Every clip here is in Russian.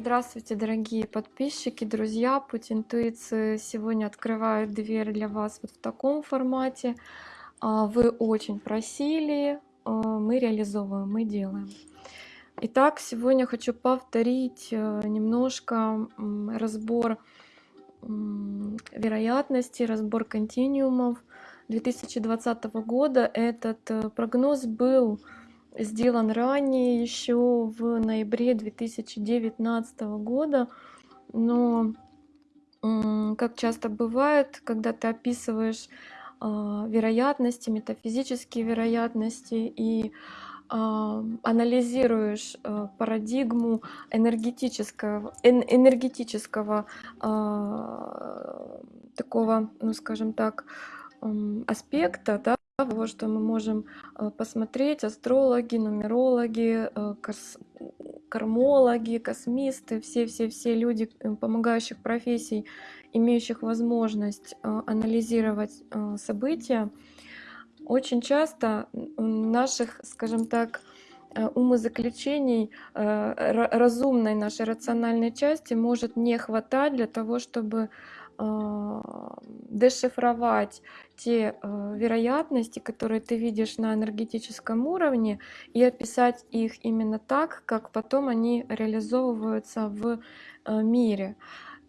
Здравствуйте, дорогие подписчики, друзья! Путь интуиции сегодня открывает дверь для вас вот в таком формате. А, вы очень просили, а, мы реализовываем, мы делаем. Итак, сегодня хочу повторить э, немножко разбор вероятности, разбор континуумов 2020 года. Этот э, прогноз был сделан ранее, еще в ноябре 2019 года, но как часто бывает, когда ты описываешь а, вероятности, метафизические вероятности и а, анализируешь а, парадигму энергетического, энергетического такого, ну скажем так, аспекта, да, того, что мы можем э, посмотреть, астрологи, нумерологи, э, кармологи, космисты, все-все-все люди э, помогающих профессий, имеющих возможность анализировать события, очень часто наших, скажем так, умозаключений разумной нашей рациональной части может не хватать для того, чтобы дешифровать те а, вероятности, которые ты видишь на энергетическом уровне, и описать их именно так, как потом они реализовываются в а, мире.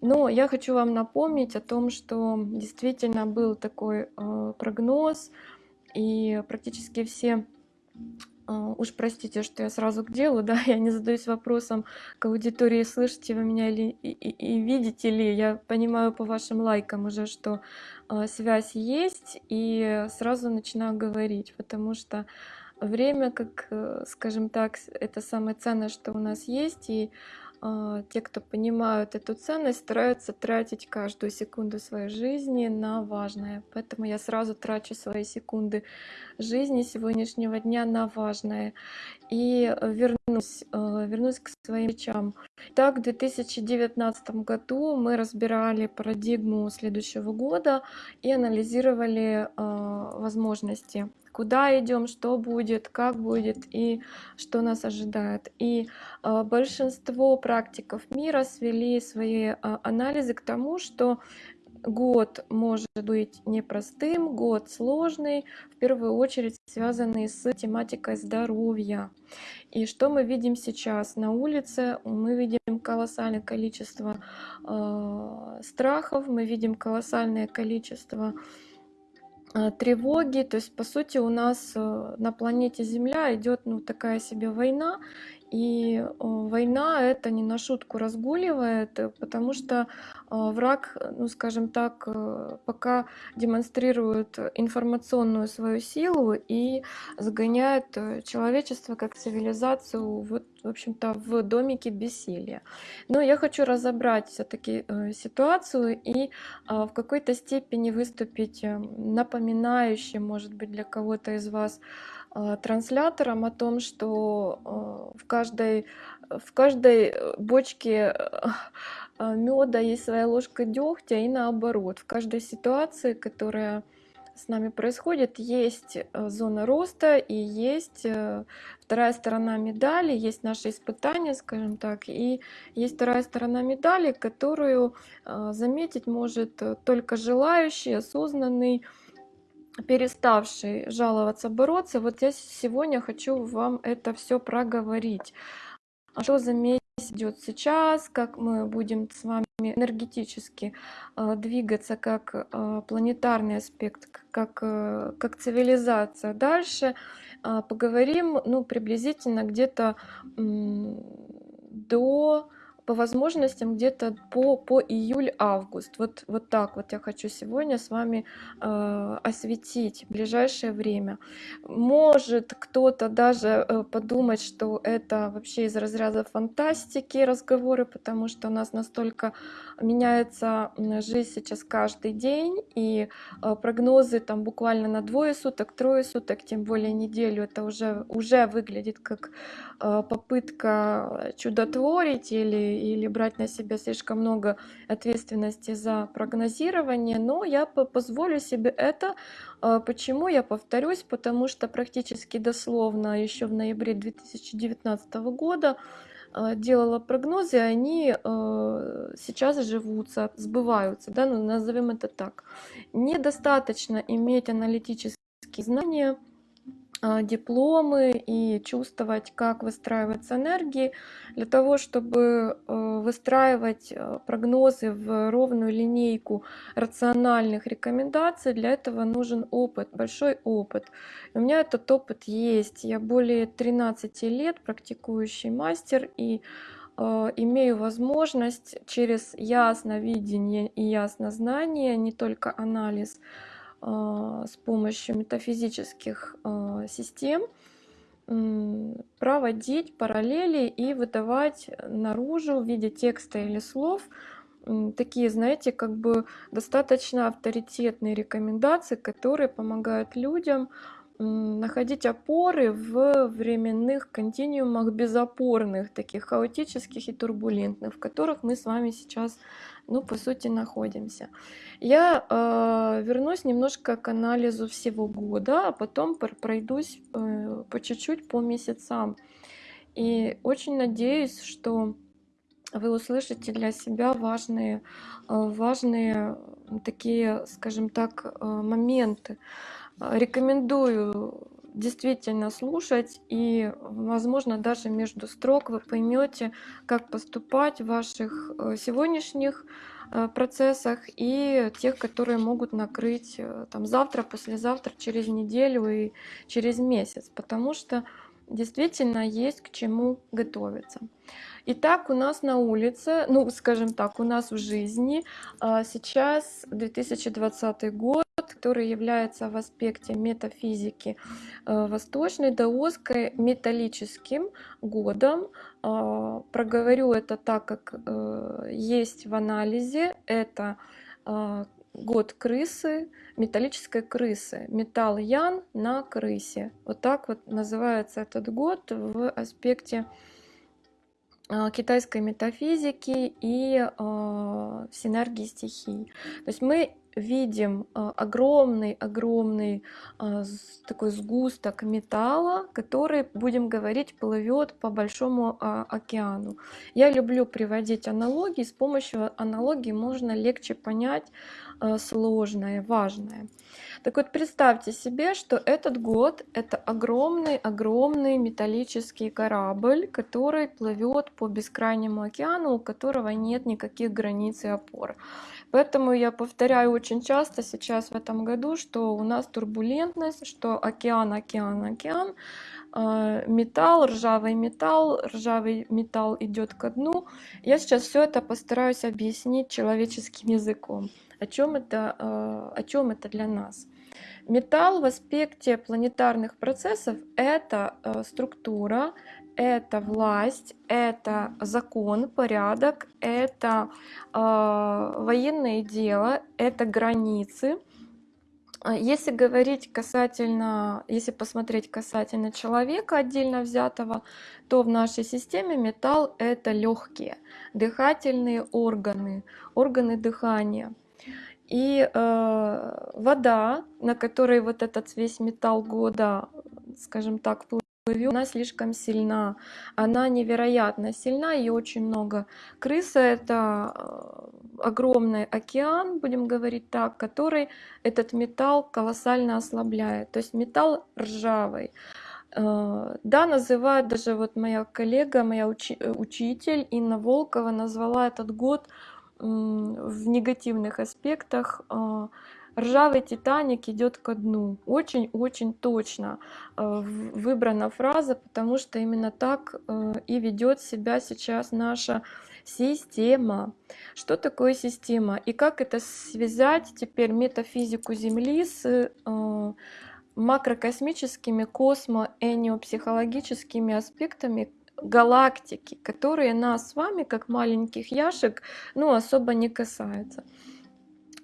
Но я хочу вам напомнить о том, что действительно был такой прогноз, и практически все уж простите, что я сразу к делу, да, я не задаюсь вопросом к аудитории, слышите вы меня или, и, и, и видите ли, я понимаю по вашим лайкам уже, что э, связь есть, и сразу начинаю говорить, потому что время, как, э, скажем так, это самое ценное, что у нас есть, и а, те, кто понимают эту ценность, стараются тратить каждую секунду своей жизни на важное. Поэтому я сразу трачу свои секунды жизни сегодняшнего дня на важное. И вернусь, а, вернусь к своим речам. Так, в 2019 году мы разбирали парадигму следующего года и анализировали а, возможности куда идем, что будет, как будет и что нас ожидает. И э, большинство практиков мира свели свои э, анализы к тому, что год может быть непростым, год сложный, в первую очередь связанный с тематикой здоровья. И что мы видим сейчас на улице? Мы видим колоссальное количество э, страхов, мы видим колоссальное количество Э, тревоги. То есть, по сути, у нас э, на планете Земля идет ну, такая себе война, и война это не на шутку разгуливает, э, потому что враг, ну скажем так, пока демонстрирует информационную свою силу и загоняет человечество как цивилизацию вот, в общем-то, в домике бессилия. Но я хочу разобрать все-таки ситуацию и в какой-то степени выступить напоминающим, может быть, для кого-то из вас а, транслятором о том, что а, в каждой, в каждой э, бочке а, меда есть своя ложка дегтя и наоборот. В каждой ситуации, которая с нами происходит, есть э, зона роста и есть э, вторая сторона медали, есть наши испытания, скажем так, и есть вторая сторона медали, которую заметить может только желающий, осознанный, переставший жаловаться, бороться, вот я сегодня хочу вам это все проговорить. А что за месяц идет сейчас, как мы будем с вами энергетически э, двигаться как э, планетарный аспект, как, э, как цивилизация. Дальше поговорим ну, приблизительно где-то до по возможностям где-то по, по июль-август. Вот, вот так вот я хочу сегодня с вами э, осветить ближайшее время. Может кто-то даже э, подумать, что это вообще из разряда фантастики разговоры, потому что у нас настолько меняется жизнь сейчас каждый день, и э, прогнозы там буквально на двое суток, трое суток, тем более неделю, это уже, уже выглядит как попытка чудотворить или или брать на себя слишком много ответственности за прогнозирование, но я позволю себе это. А, почему я повторюсь? Потому что практически дословно еще в ноябре 2019 года э, делала прогнозы, они э, сейчас живутся, сбываются, да, ну, назовем это так. Недостаточно иметь аналитические знания, дипломы и чувствовать, как выстраиваются энергии, для того, чтобы э, выстраивать э, прогнозы в ровную линейку рациональных рекомендаций, для этого нужен опыт, большой опыт. у меня этот опыт есть. Я более 13 лет практикующий мастер и э, имею возможность через ясновидение и яснознание, не только анализ, а, с помощью метафизических а, систем проводить параллели и выдавать наружу в виде текста или слов такие, знаете, как бы достаточно авторитетные рекомендации, которые помогают людям находить опоры в временных континуумах безопорных, таких хаотических и турбулентных, в которых мы с вами сейчас, ну, по сути, находимся. Я э, вернусь немножко к анализу всего года, а потом пройдусь э, по чуть-чуть по месяцам. И очень надеюсь, что вы услышите для себя важные, э, важные такие, скажем так, э, моменты. А, рекомендую действительно слушать и, возможно, даже между строк вы поймете, как поступать в ваших э, сегодняшних э, процессах и тех, которые могут накрыть э, там завтра, послезавтра, через неделю и через месяц, потому что действительно есть к чему готовиться. Итак, у нас на улице, ну, скажем так, у нас в жизни а, сейчас 2020 год, который является в аспекте метафизики э, восточной, даосской, металлическим годом. А, проговорю это так, как э, есть в анализе. Это а, год крысы, металлической крысы. Металл Ян на крысе. Вот так вот называется этот год в аспекте а, китайской метафизики и э, синергии стихий. То есть мы видим огромный-огромный а, такой сгусток металла, который, будем говорить, плывет по большому океану. Я люблю приводить аналогии, с помощью аналогии можно легче понять сложное, важное. Так вот, представьте себе, что этот год — это огромный-огромный металлический корабль, который плывет по бескрайнему океану, у которого нет никаких границ и опор. Поэтому я повторяю очень часто сейчас в этом году, что у нас турбулентность, что океан, океан, океан, а, металл, ржавый металл, ржавый металл идет ко дну. Я сейчас все это постараюсь объяснить человеческим языком. О чем это, а, о чем это для нас? Металл в аспекте планетарных процессов — это э, структура, это власть, это закон, порядок, это э, военное дело, это границы. Если говорить касательно, если посмотреть касательно человека отдельно взятого, то в нашей системе металл это легкие, дыхательные органы, органы дыхания. И э, вода, на которой вот этот весь металл года, скажем так, она слишком сильна. Она невероятно сильна, и очень много. Крыса — это э, огромный океан, будем говорить так, который этот металл колоссально ослабляет. То есть металл ржавый. Э, да, называют даже вот моя коллега, моя учи учитель Инна Волкова назвала этот год в негативных аспектах ржавый Титаник идет ко дну. Очень-очень точно а, выбрана фраза, потому что именно так а, и ведет себя сейчас наша система. Что такое система? И как это связать теперь метафизику Земли с макрокосмическими космо-энеопсихологическими аспектами галактики, которые нас с вами, как маленьких яшек, ну, особо не касаются.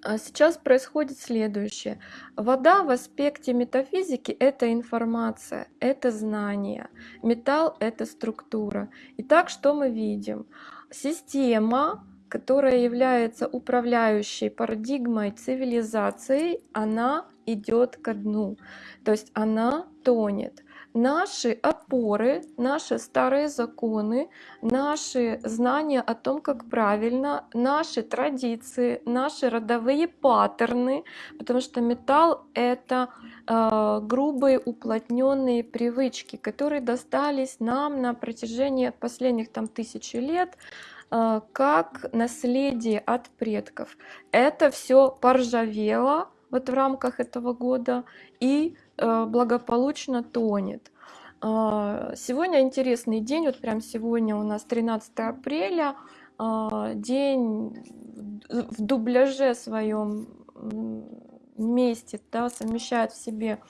А сейчас происходит следующее. Вода в аспекте метафизики — это информация, это знание. Металл — это структура. Итак, что мы видим? Система, которая является управляющей парадигмой цивилизации, она идет ко дну. То есть она тонет. Наши опоры, наши старые законы, наши знания о том, как правильно, наши традиции, наши родовые паттерны, потому что металл это э, грубые уплотненные привычки, которые достались нам на протяжении последних там тысячи лет э, как наследие от предков. Это все поржавело вот в рамках этого года и благополучно тонет. А, сегодня интересный день, вот прям сегодня у нас 13 апреля, а, день в дубляже своем месте, да, совмещает в себе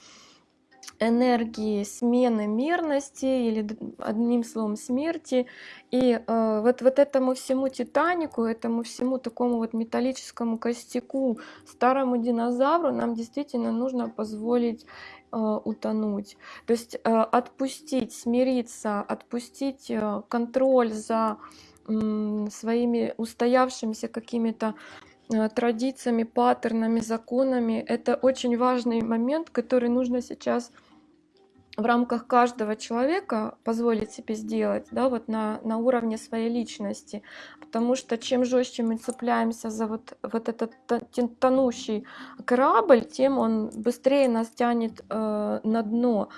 энергии смены мирности или одним словом смерти. И э, вот, вот этому всему Титанику, этому всему такому вот металлическому костяку, старому динозавру нам действительно нужно позволить э, утонуть. То есть э, отпустить, смириться, отпустить э, контроль за э, своими устоявшимися какими-то Э, традициями, паттернами, законами. Это очень важный момент, который нужно сейчас в рамках каждого человека позволить себе сделать, да, вот на, на уровне своей личности. Потому что чем жестче мы цепляемся за вот, вот этот тонущий корабль, тем он быстрее нас тянет э, на дно.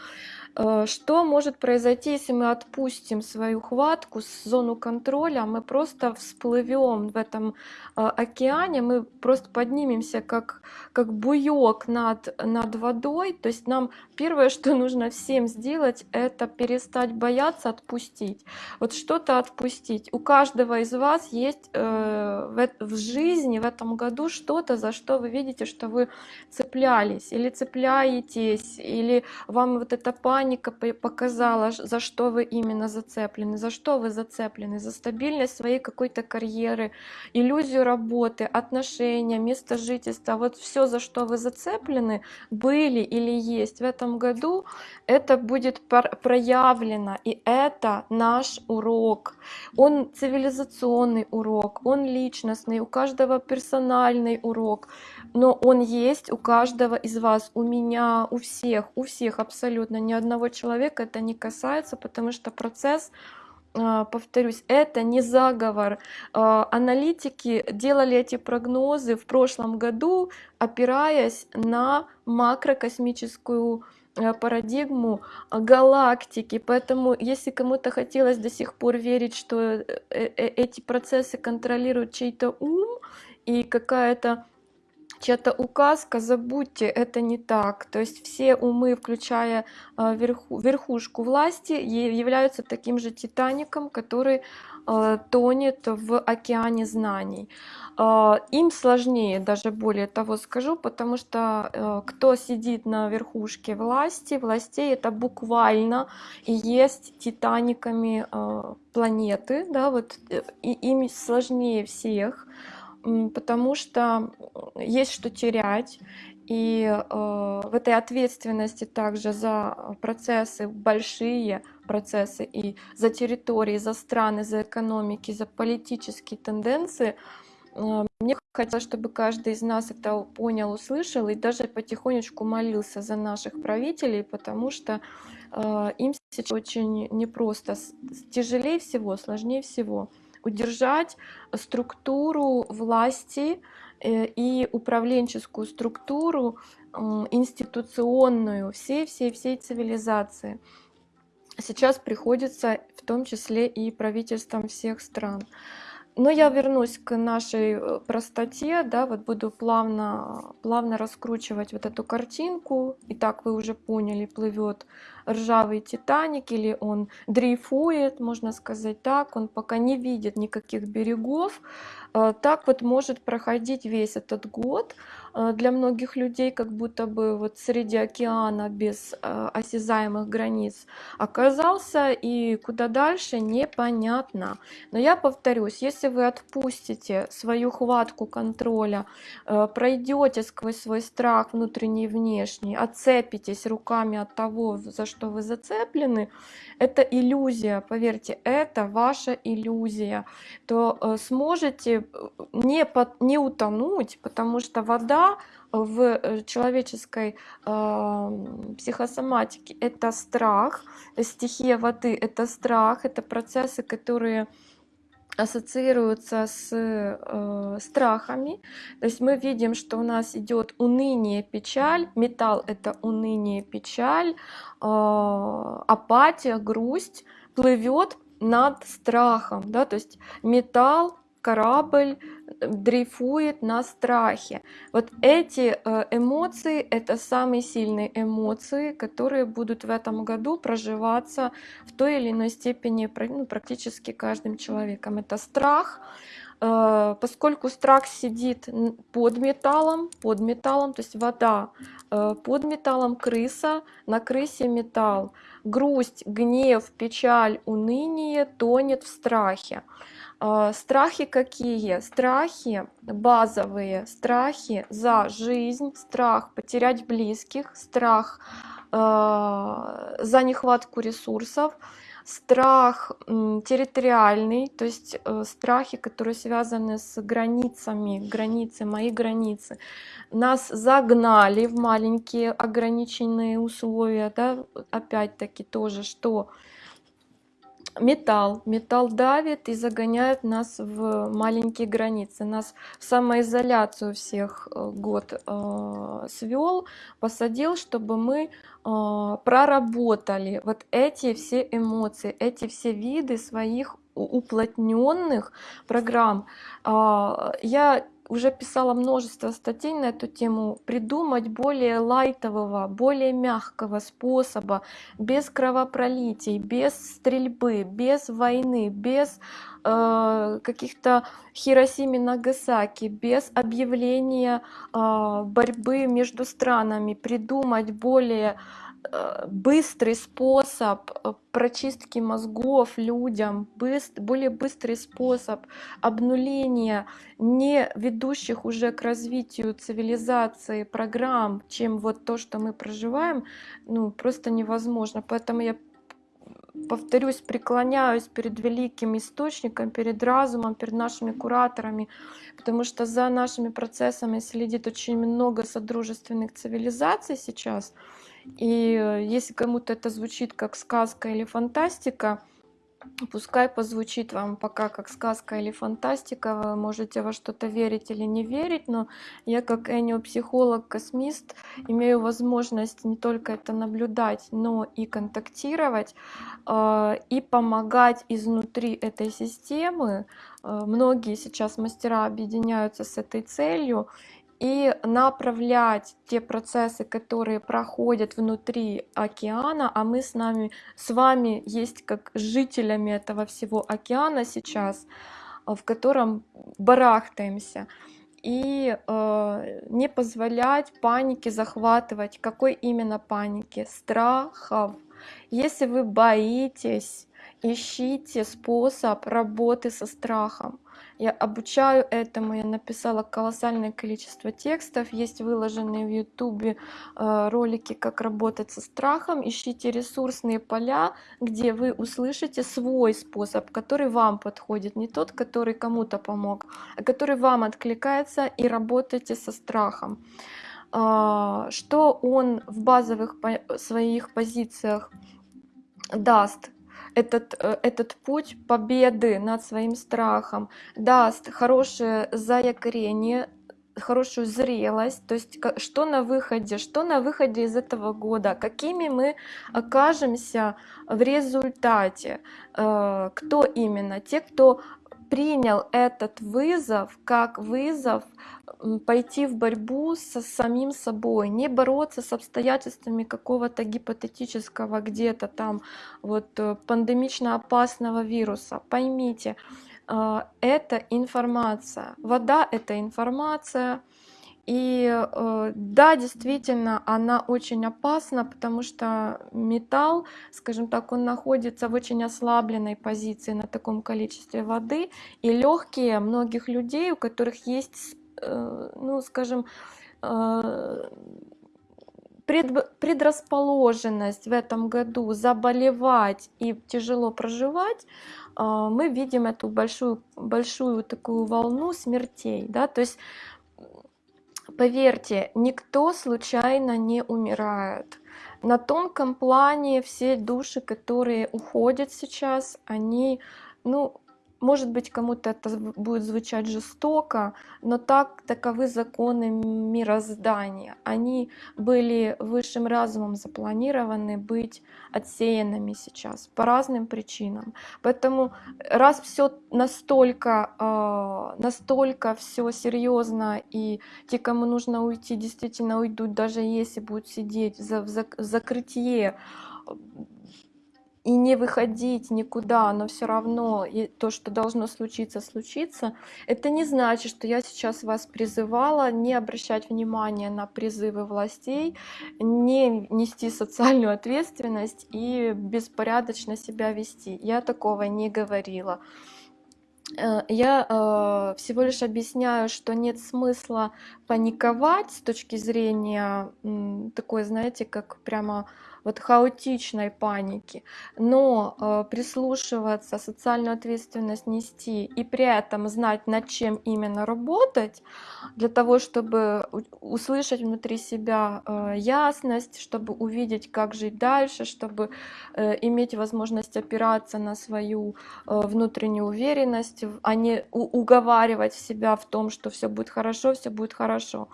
Э, что может произойти, если мы отпустим свою хватку с зону контроля, мы просто всплывем в этом э, океане, мы просто поднимемся как, как буек над, над водой. То есть нам первое, что нужно всем сделать, это перестать бояться, отпустить. Вот что-то отпустить. У каждого из вас есть э, в, в жизни в этом году что-то, за что вы видите, что вы цеплялись или цепляетесь, или вам вот эта память паника показала, за что вы именно зацеплены, за что вы зацеплены, за стабильность своей какой-то карьеры, иллюзию работы, отношения, место жительства, вот все, за что вы зацеплены, были или есть в этом году, это будет проявлено, и это наш урок. Он цивилизационный урок, он личностный, у каждого персональный урок, но он есть у каждого из вас, у меня, у всех, у всех абсолютно, ни одного одного человека это не касается, потому что процесс а, повторюсь, это не заговор. А, аналитики делали эти прогнозы в прошлом году, опираясь на макрокосмическую а, парадигму галактики. Поэтому, если кому-то хотелось до сих пор верить, что э, э, эти процессы контролирует чей-то ум и какая-то чья-то указка, забудьте, это не так. То есть все умы, включая а, верху, верхушку власти, являются таким же Титаником, который а, тонет в океане знаний. А, им сложнее, даже более того скажу, потому что кто сидит на верхушке власти, властей, это буквально и есть титаниками планеты, да, вот э, и им сложнее всех потому что есть что терять. И э, в этой ответственности также за процессы, большие процессы и за территории, за страны, за экономики, за политические тенденции, э, мне хотелось, чтобы каждый из нас это понял, услышал и даже потихонечку молился за наших правителей, потому что э, им сейчас очень непросто, тяжелее всего, сложнее всего удержать структуру власти э, и управленческую структуру институционную всей-всей-всей цивилизации. Сейчас приходится в том числе и правительствам всех стран. Но я вернусь к нашей э, простоте, да, вот буду плавно, плавно раскручивать вот эту картинку. Итак, вы уже поняли, плывет ржавый Титаник, или он дрейфует, можно сказать так, он пока не видит никаких берегов. Э, так вот может проходить весь этот год. Э, для многих людей как будто бы вот среди океана без э, осязаемых границ оказался, и куда дальше непонятно. Но я повторюсь, если вы отпустите свою хватку контроля, пройдете сквозь свой страх внутренний и внешний, отцепитесь руками от того, за что вы зацеплены, это иллюзия, поверьте, это ваша иллюзия, то сможете э, не, под, не утонуть, потому что вода в э, человеческой э, психосоматике это страх, стихия воды это страх, это процессы, которые ассоциируются с э, страхами. То есть мы видим, что у нас идет уныние, печаль. Металл это уныние, печаль, э, апатия, грусть плывет над страхом. Да? То есть металл корабль дрейфует на страхе. Вот эти э, эмоции, это самые сильные эмоции, которые будут в этом году проживаться в той или иной степени ну, практически каждым человеком. Это страх, э, поскольку страх сидит под металлом, под металлом, то есть вода э, под металлом, крыса, на крысе металл. Грусть, гнев, печаль, уныние тонет в страхе. А, страхи какие? Страхи базовые, страхи за жизнь, страх потерять близких, страх э, за нехватку ресурсов, страх территориальный, то есть э, страхи, которые связаны с границами, границы, мои границы. Нас загнали в маленькие ограниченные условия, да, опять-таки тоже, что металл. Металл давит и загоняет нас в маленькие границы. Нас в самоизоляцию всех э, год э, свел, посадил, чтобы мы э, проработали вот эти все эмоции, эти все виды своих уплотненных программ. Э, я уже писала множество статей на эту тему, придумать более лайтового, более мягкого способа, без кровопролитий, без стрельбы, без войны, без э, каких-то Хиросими Нагасаки, без объявления э, борьбы между странами, придумать более быстрый способ э, прочистки мозгов людям, быстр, более быстрый способ обнуления не ведущих уже к развитию цивилизации программ, чем вот то, что мы проживаем, ну, просто невозможно. Поэтому я повторюсь, преклоняюсь перед великим источником, перед разумом, перед нашими кураторами, потому что за нашими процессами следит очень много содружественных цивилизаций сейчас, и э, если кому-то это звучит как сказка или фантастика, пускай позвучит вам пока как сказка или фантастика, вы можете во что-то верить или не верить, но я как эниопсихолог, космист имею возможность не только это наблюдать, но и контактировать э, и помогать изнутри этой системы. Э, многие сейчас мастера объединяются с этой целью, и направлять те процессы, которые проходят внутри океана, а мы с, нами, с вами есть как жителями этого всего океана сейчас, э, в котором барахтаемся. И э, не позволять панике захватывать. Какой именно паники? Страхов. Если вы боитесь, ищите способ работы со страхом. Я обучаю этому, я написала колоссальное количество текстов, есть выложенные в ютубе э, ролики, как работать со страхом. Ищите ресурсные поля, где вы услышите свой способ, который вам подходит, не тот, который кому-то помог, а который вам откликается и работайте со страхом. А, что он в базовых своих позициях даст этот, э, этот путь победы над своим страхом даст хорошее заякорение, хорошую зрелость, то есть что на выходе, что на выходе из этого года, какими мы окажемся в результате, э, кто именно, те, кто принял этот вызов как вызов пойти в борьбу со самим собой, не бороться с обстоятельствами какого-то гипотетического где-то там вот э, пандемично опасного вируса. Поймите, э, это информация. Вода — это информация, и э, да, действительно, она очень опасна, потому что металл, скажем так, он находится в очень ослабленной позиции на таком количестве воды. И легкие многих людей, у которых есть, э, ну, скажем, э, пред- предрасположенность в этом году заболевать и тяжело проживать, мы видим эту большую, большую такую волну смертей. Да? То есть, поверьте, никто случайно не умирает. На тонком плане все души, которые уходят сейчас, они, ну, может быть, кому-то это будет звучать жестоко, но так таковы законы мироздания. Они были высшим разумом запланированы быть отсеянными сейчас по разным причинам. Поэтому раз все настолько, а, настолько все серьезно и те, кому нужно уйти, действительно уйдут, даже если будут сидеть в закрытие и не выходить никуда, но все равно и то, что должно случиться, случится, это не значит, что я сейчас вас призывала не обращать внимания на призывы властей, не нести социальную ответственность и беспорядочно себя вести. Я такого не говорила. Э, я э, всего лишь объясняю, что нет смысла паниковать с точки зрения м, такой, знаете, как прямо вот хаотичной паники, но э, прислушиваться, социальную ответственность нести и при этом знать, над чем именно работать, для того, чтобы услышать внутри себя э, ясность, чтобы увидеть, как жить дальше, чтобы э, иметь возможность опираться на свою э, внутреннюю уверенность, а не уговаривать себя в том, что все будет хорошо, все будет хорошо.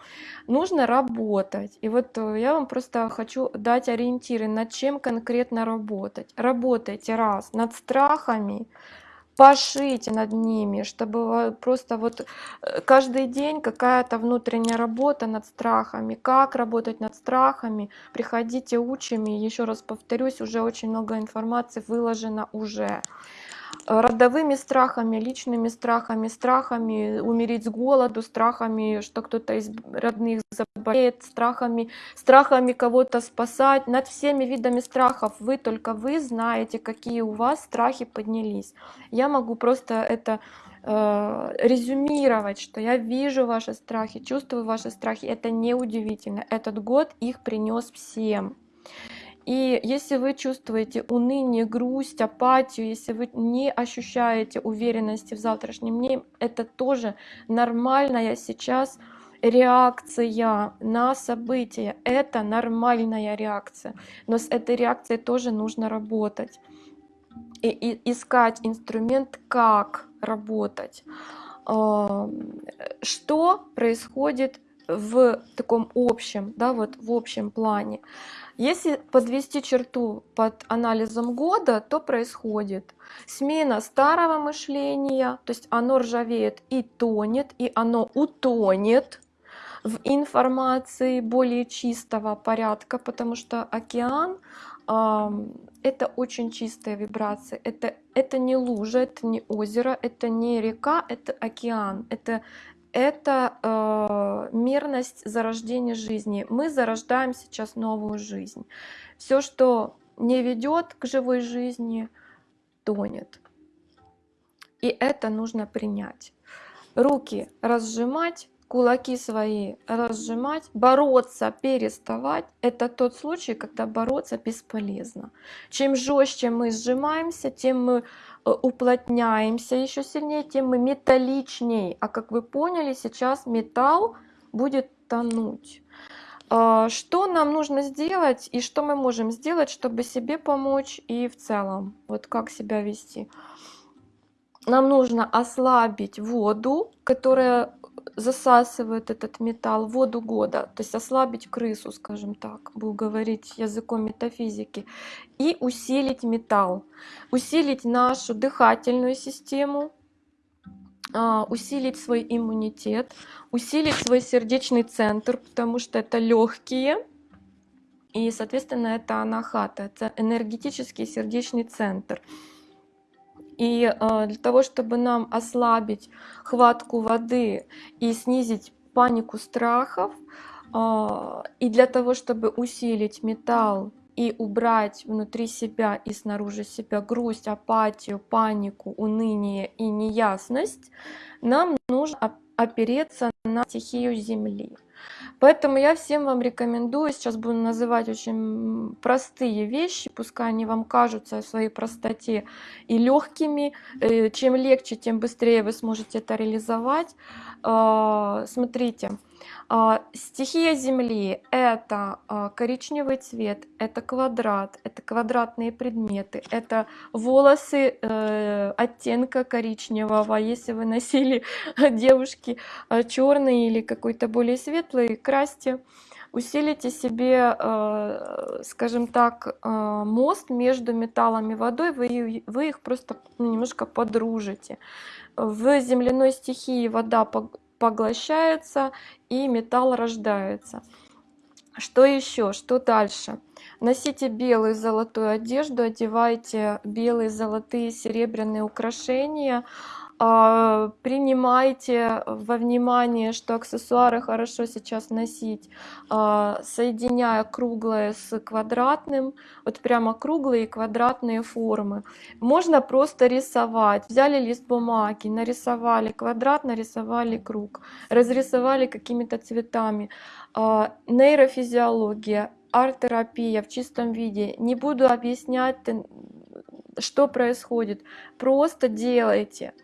Нужно работать. И вот э, я вам просто хочу дать ориентир ориентиры, над чем конкретно работать. Работайте раз над страхами, пошите над ними, чтобы просто вот э, каждый день какая-то внутренняя работа над страхами. Как работать над страхами? Приходите, учим. И еще раз повторюсь, уже очень много информации выложено уже родовыми страхами, личными страхами, страхами умереть с голоду, страхами, что кто-то из родных заболеет, страхами, страхами кого-то спасать. Над всеми видами страхов вы только вы знаете, какие у вас страхи поднялись. Я могу просто это э, резюмировать, что я вижу ваши страхи, чувствую ваши страхи. Это не удивительно. Этот год их принес всем. И если вы чувствуете уныние, грусть, апатию, если вы не ощущаете уверенности в завтрашнем дне, это тоже нормальная сейчас реакция на события. Это нормальная реакция. Но с этой реакцией тоже нужно работать. И, и искать инструмент, как работать. Что происходит в таком общем, да, вот в общем плане. Если подвести черту под анализом года, то происходит смена старого мышления, то есть оно ржавеет и тонет, и оно утонет в информации более чистого порядка, потому что океан это очень чистая вибрация, это, это не лужа, это не озеро, это не река, это океан, это это э, мирность зарождения жизни. Мы зарождаем сейчас новую жизнь. Все, что не ведет к живой жизни, тонет. И это нужно принять. Руки разжимать, кулаки свои разжимать, бороться, переставать. Это тот случай, когда бороться бесполезно. Чем жестче мы сжимаемся, тем мы уплотняемся еще сильнее, тем мы металличней. А как вы поняли, сейчас металл будет тонуть. А, что нам нужно сделать и что мы можем сделать, чтобы себе помочь и в целом? Вот как себя вести? Нам нужно ослабить воду, которая засасывает этот металл, воду года, то есть ослабить крысу, скажем так, буду говорить языком метафизики, и усилить металл, усилить нашу дыхательную систему, а, усилить свой иммунитет, усилить свой сердечный центр, потому что это легкие, и, соответственно, это анахата, это энергетический сердечный центр. И э, для того, чтобы нам ослабить хватку воды и снизить панику страхов, э, и для того, чтобы усилить металл и убрать внутри себя и снаружи себя грусть, апатию, панику, уныние и неясность, нам нужно опереться на стихию Земли. Поэтому я всем вам рекомендую, сейчас буду называть очень простые вещи, пускай они вам кажутся в своей простоте и легкими. Э, чем легче, тем быстрее вы сможете это реализовать. А, смотрите, стихия Земли — это а, коричневый цвет, это квадрат, это квадратные предметы, это волосы э, оттенка коричневого. Если вы носили, девушки, э, черный или какой-то более светлый, красьте усилите себе, скажем так, мост между металлом и водой, вы, их просто немножко подружите. В земляной стихии вода поглощается и металл рождается. Что еще? Что дальше? Носите белую золотую одежду, одевайте белые, золотые, серебряные украшения. А, принимайте во внимание, что аксессуары хорошо сейчас носить, а, соединяя круглое с квадратным, вот прямо круглые и квадратные формы. Можно просто рисовать. Взяли лист бумаги, нарисовали квадрат, нарисовали круг, разрисовали какими-то цветами. А, нейрофизиология, арт-терапия в чистом виде. Не буду объяснять, что происходит. Просто делайте.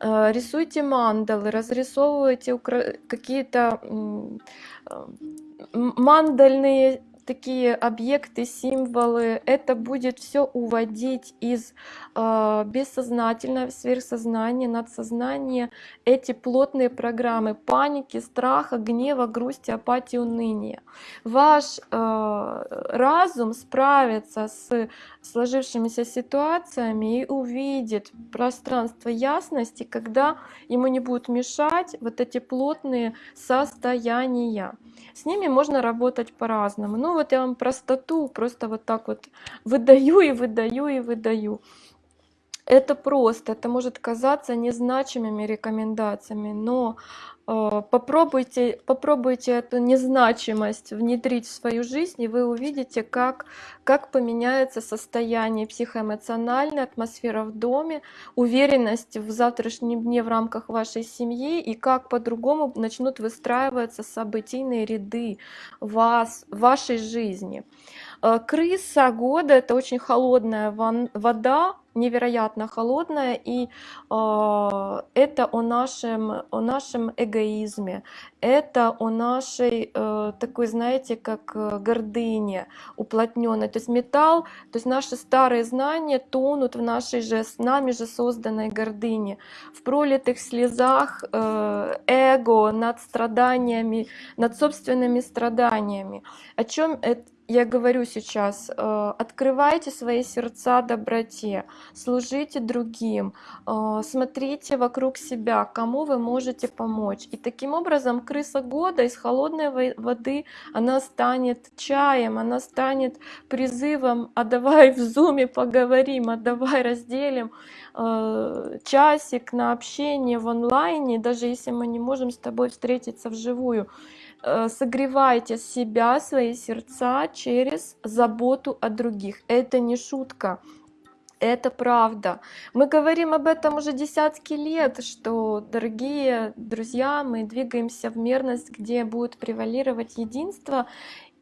Э, рисуйте мандалы, разрисовывайте какие-то э, мандальные такие объекты, символы, это будет все уводить из э, бессознательного сверхсознания, надсознания, эти плотные программы паники, страха, гнева, грусти, апатии, уныния. Ваш э, разум справится с сложившимися ситуациями и увидит пространство ясности, когда ему не будут мешать вот эти плотные состояния. С ними можно работать по-разному. Ну вот я вам простоту просто вот так вот выдаю и выдаю и выдаю. Это просто, это может казаться незначимыми рекомендациями, но э, попробуйте, попробуйте эту незначимость внедрить в свою жизнь, и вы увидите, как, как поменяется состояние психоэмоциональной, атмосфера в доме, уверенность в завтрашнем дне в рамках вашей семьи, и как по-другому начнут выстраиваться событийные ряды вас, вашей жизни. Э, крыса года — это очень холодная вода, невероятно холодная, и э, это о нашем, о нашем эгоизме, это о нашей э, такой, знаете, как гордыне уплотненной. То есть металл, то есть наши старые знания тонут в нашей же, с нами же созданной гордыне, в пролитых слезах эго над страданиями, над собственными страданиями. О чем это? Я говорю сейчас, э, открывайте свои сердца доброте, служите другим, э, смотрите вокруг себя, кому вы можете помочь. И таким образом крыса года из холодной воды, она станет чаем, она станет призывом, а давай в зуме поговорим, а давай разделим э, часик на общение в онлайне, даже если мы не можем с тобой встретиться вживую. Э, согревайте себя, свои сердца через заботу о других. Это не шутка. Это правда. Мы говорим об этом уже десятки лет, что, дорогие друзья, мы двигаемся в мерность, где будет превалировать единство,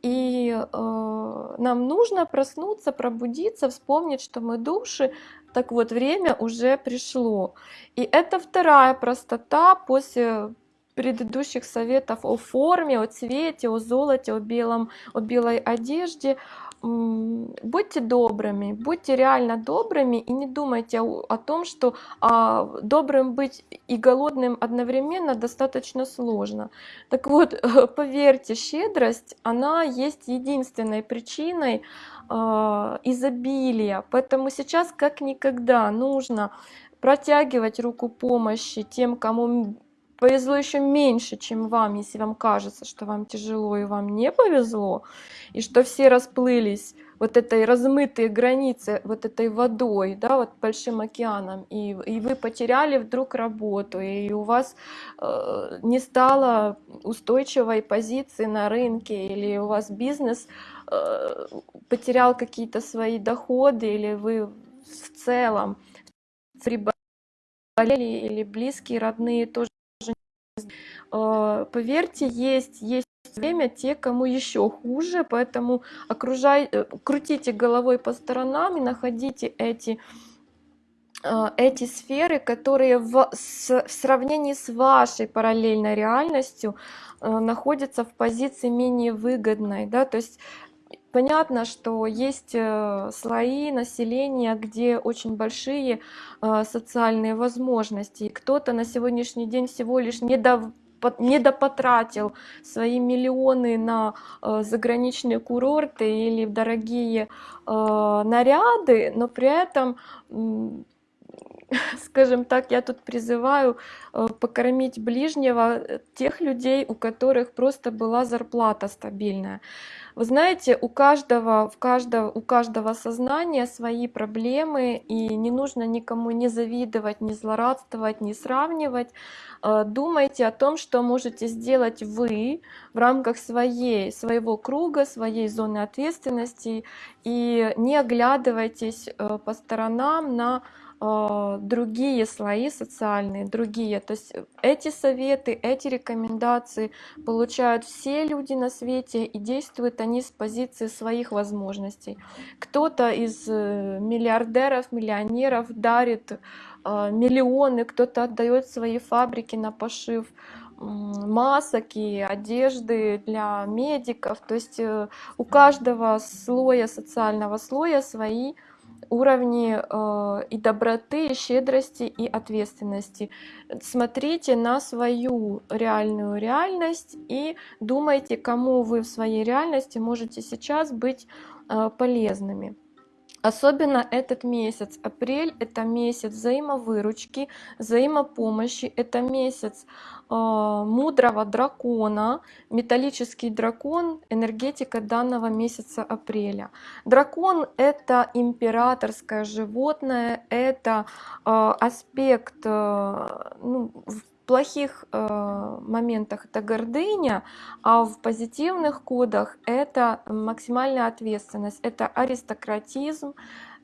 и э, нам нужно проснуться, пробудиться, вспомнить, что мы души. Так вот, время уже пришло. И это вторая простота после предыдущих советов о форме, о цвете, о золоте, о, белом, о белой одежде. Будьте добрыми, будьте реально добрыми и не думайте о, том, что а, добрым быть и голодным одновременно достаточно сложно. Так вот, поверьте, щедрость, она есть единственной причиной э, изобилия. Поэтому сейчас как никогда нужно протягивать руку помощи тем, кому повезло еще меньше, чем вам, если вам кажется, что вам тяжело и вам не повезло, и что все расплылись вот этой размытой границы, вот этой водой, да, вот большим океаном, и, и вы потеряли вдруг работу, и у вас э, не стало устойчивой позиции на рынке, или у вас бизнес э, потерял какие-то свои доходы, или вы в целом приболели, или близкие, родные тоже поверьте, есть, есть время те, кому еще хуже, поэтому окружай, э, крутите головой по сторонам и находите эти э, эти сферы, которые в, с, в сравнении с вашей параллельной реальностью э, находятся в позиции менее выгодной, да, то есть Понятно, что есть слои населения, где очень большие социальные возможности. Кто-то на сегодняшний день всего лишь недов недопотратил свои миллионы на э, заграничные курорты или дорогие э, наряды, но при этом скажем так, я тут призываю э, покормить ближнего тех людей, у которых просто была зарплата стабильная. Вы знаете, у каждого, в каждого, у каждого сознания свои проблемы, и не нужно никому не завидовать, не злорадствовать, не сравнивать. Э, думайте о том, что можете сделать вы в рамках своей, своего круга, своей зоны ответственности, и не оглядывайтесь э, по сторонам на другие слои социальные, другие. То есть эти советы, эти рекомендации получают все люди на свете и действуют они с позиции своих возможностей. Кто-то из э, миллиардеров, миллионеров дарит а, миллионы, кто-то отдает свои фабрики на пошив масок и одежды для медиков. То есть э, у каждого слоя, социального слоя свои уровни э, и доброты, и щедрости, и ответственности. Смотрите на свою реальную реальность и думайте, кому вы в своей реальности можете сейчас быть э, полезными. Особенно этот месяц, апрель, это месяц взаимовыручки, взаимопомощи, это месяц э, мудрого дракона, металлический дракон, энергетика данного месяца апреля. Дракон это императорское животное, это э, аспект э, ну, плохих э, моментах это гордыня, а в позитивных кодах это максимальная ответственность, это аристократизм,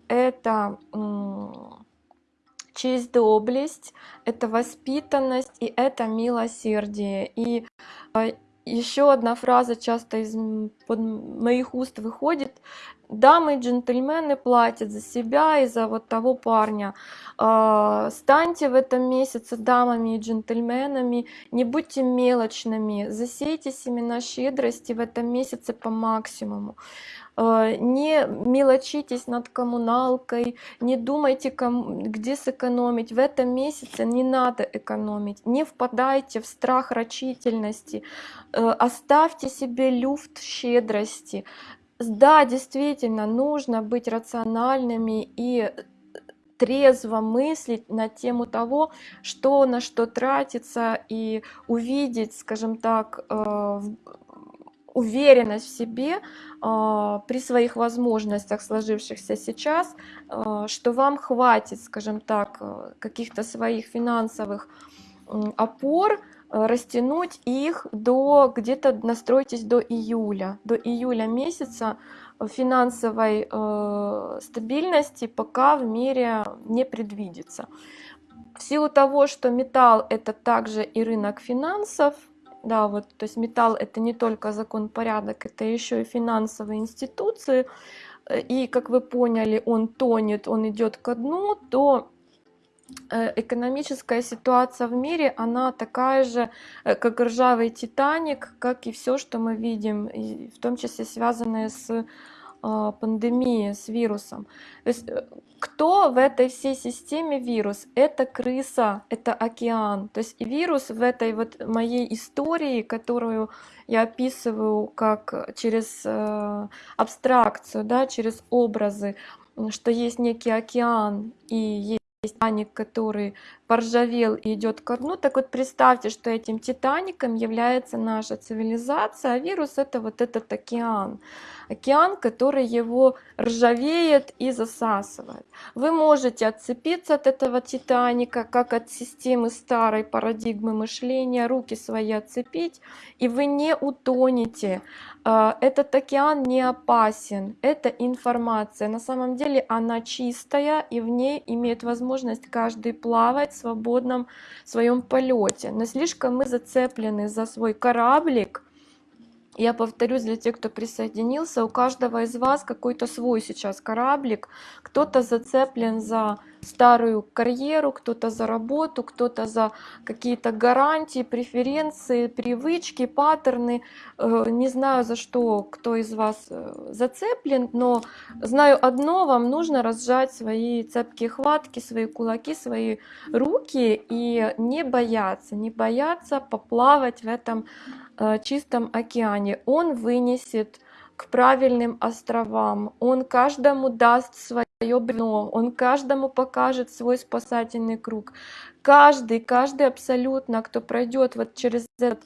это э, честь, доблесть, это воспитанность и это милосердие. И э, еще одна фраза часто из под моих уст выходит. Дамы и джентльмены платят за себя и за вот того парня. А, станьте в этом месяце дамами и джентльменами, не будьте мелочными, засейте семена щедрости в этом месяце по максимуму. А, не мелочитесь над коммуналкой, не думайте, где сэкономить. В этом месяце не надо экономить. Не впадайте в страх рачительности. Э, оставьте себе люфт щедрости. Да, действительно, нужно быть рациональными и трезво мыслить на тему того, что на что тратится, и увидеть, скажем так, э, уверенность в себе э, при своих возможностях, сложившихся сейчас, э, что вам хватит, скажем так, э, каких-то своих финансовых опор, растянуть их до где-то настройтесь до июля, до июля месяца финансовой э, стабильности пока в мире не предвидится. В силу того, что металл это также и рынок финансов, да, вот, то есть металл это не только закон порядок, это еще и финансовые институции, э, и как вы поняли, он тонет, он идет ко дну, то э, экономическая ситуация в мире, она такая же, э, как ржавый Титаник, как и все, что мы видим, в том числе связанное с а, пандемии с вирусом. То есть э, кто в этой всей системе вирус? Это крыса, это океан. То есть вирус в этой вот моей истории, которую я описываю как через э, абстракцию, да, через образы, что есть некий океан и есть Титаник, который поржавел и идет ко дну. Так вот представьте, что этим Титаником является наша цивилизация, а вирус это вот этот океан океан, который его ржавеет и засасывает. Вы можете отцепиться от этого Титаника, как от системы старой парадигмы мышления, руки свои отцепить, и вы не утонете. А, этот океан не опасен, это информация. На самом деле она чистая, и в ней имеет возможность каждый плавать в свободном своем полете. Но слишком мы зацеплены за свой кораблик, Я повторюсь для тех, кто присоединился, у каждого из вас какой-то свой сейчас кораблик. Кто-то зацеплен за старую карьеру, кто-то за работу, кто-то за какие-то гарантии, преференции, привычки, паттерны. Э, не знаю, за что кто из вас э, зацеплен, но знаю одно, вам нужно разжать свои цепкие хватки, свои кулаки, свои руки и не бояться, не бояться поплавать в этом чистом океане. Он вынесет к правильным островам, он каждому даст свое бревно, он каждому покажет свой спасательный круг. Каждый, каждый абсолютно, кто пройдет вот через этот